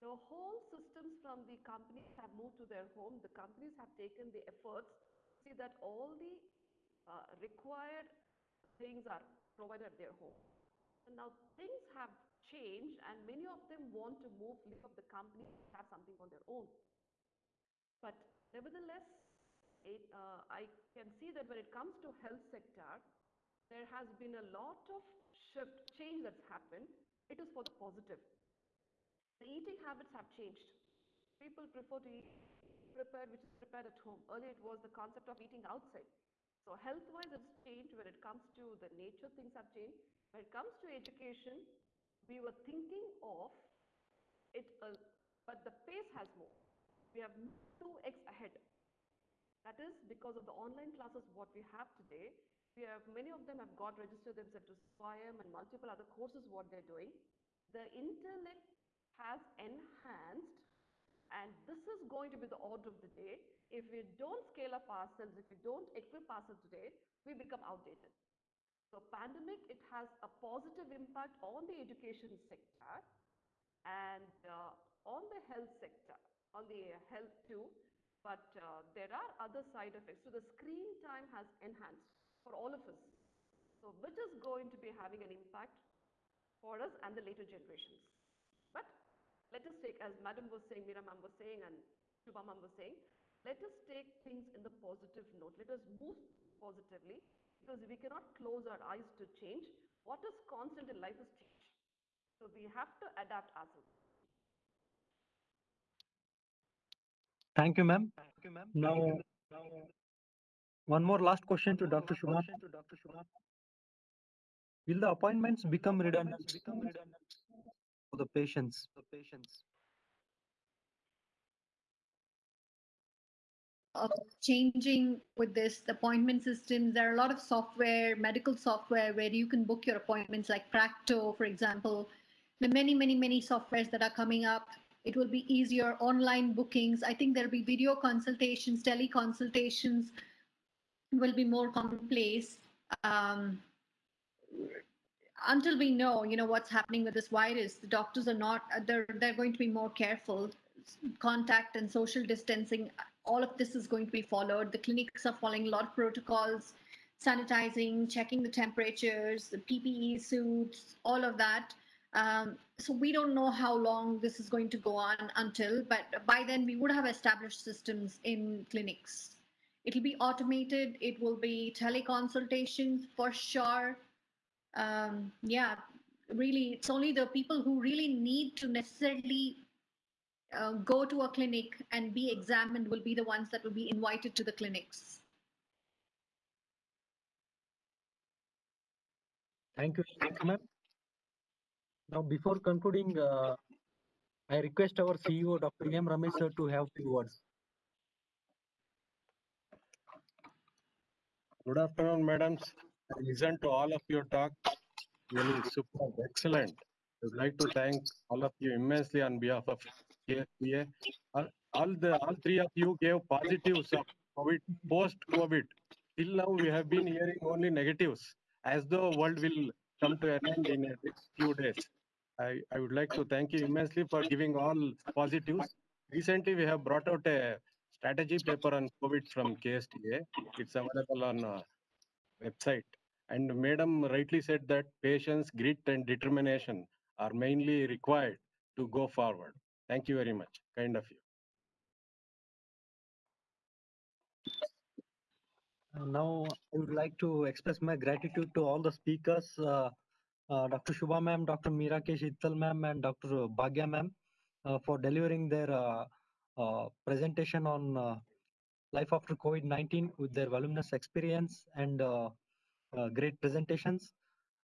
The whole systems from the companies have moved to their home. The companies have taken the efforts to see that all the uh, required things are provided at their home. And now things have changed and many of them want to move, leave up the company, have something on their own. But nevertheless, it, uh, I can see that when it comes to health sector, there has been a lot of shift, change that's happened. It is for the positive. The eating habits have changed. People prefer to eat prepared, which is prepared at home. Earlier, it was the concept of eating outside. So health-wise, it's changed. When it comes to the nature, things have changed. When it comes to education, we were thinking of it, uh, but the pace has moved. We have 2x ahead. That is because of the online classes what we have today. We have many of them have got registered themselves to SWAYAM and multiple other courses what they're doing. The internet has enhanced and this is going to be the order of the day. If we don't scale up ourselves, if we don't equip ourselves today, we become outdated. So pandemic, it has a positive impact on the education sector and uh, on the health sector, on the health too. But uh, there are other side effects. So the screen time has enhanced for all of us. So which is going to be having an impact for us and the later generations. But let us take, as Madam was saying, Meera Ma'am was saying, and Shubha was saying, let us take things in the positive note. Let us move positively because we cannot close our eyes to change. What is constant in life is change. So we have to adapt ourselves. Thank you, ma'am. Thank you, ma'am. Now, one more last question to Dr. Shubha. Will the appointments become redundant for the patients? The patients. Of changing with this appointment systems. There are a lot of software, medical software, where you can book your appointments, like Practo, for example. There are many, many, many softwares that are coming up. It will be easier online bookings. I think there'll be video consultations, teleconsultations will be more commonplace. Um, until we know, you know, what's happening with this virus, the doctors are not. They're they're going to be more careful. Contact and social distancing all of this is going to be followed. The clinics are following a lot of protocols, sanitizing, checking the temperatures, the PPE suits, all of that. Um, so we don't know how long this is going to go on until, but by then we would have established systems in clinics. It'll be automated. It will be teleconsultations for sure. Um, yeah, really, it's only the people who really need to necessarily uh, go to a clinic and be examined will be the ones that will be invited to the clinics. Thank you, thank you, ma'am. Now, before concluding, uh, I request our CEO, Dr. M. Ramesh sir, to have few words. Good afternoon, madams. I listened to all of your talk. Really super, excellent. I would like to thank all of you immensely on behalf of KSTA. All, all the all three of you gave positives of COVID, post-COVID. Till now, we have been hearing only negatives, as the world will come to an end in a few days. I, I would like to thank you immensely for giving all positives. Recently, we have brought out a strategy paper on COVID from KSTA. It's available on uh, website. And Madam rightly said that patience, grit, and determination are mainly required to go forward. Thank you very much. Kind of you. Uh, now, I would like to express my gratitude to all the speakers, uh, uh, Dr. Shubha ma'am, Dr. Mirakesh Ittal ma'am, and Dr. Bhagya ma'am, uh, for delivering their uh, uh, presentation on life after COVID-19 with their voluminous experience and great presentations.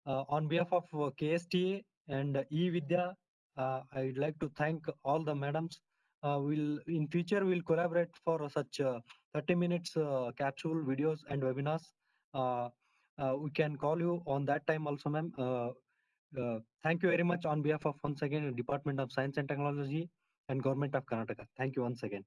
On behalf of KSTA and eVidya, uh, I would like to thank all the madams. Uh, we'll in future we'll collaborate for such uh, 30 minutes capsule videos and webinars. We can call you on that time also, ma'am. Thank you very much on behalf of once again Department of Science and Technology and Government of Karnataka. Thank you once again.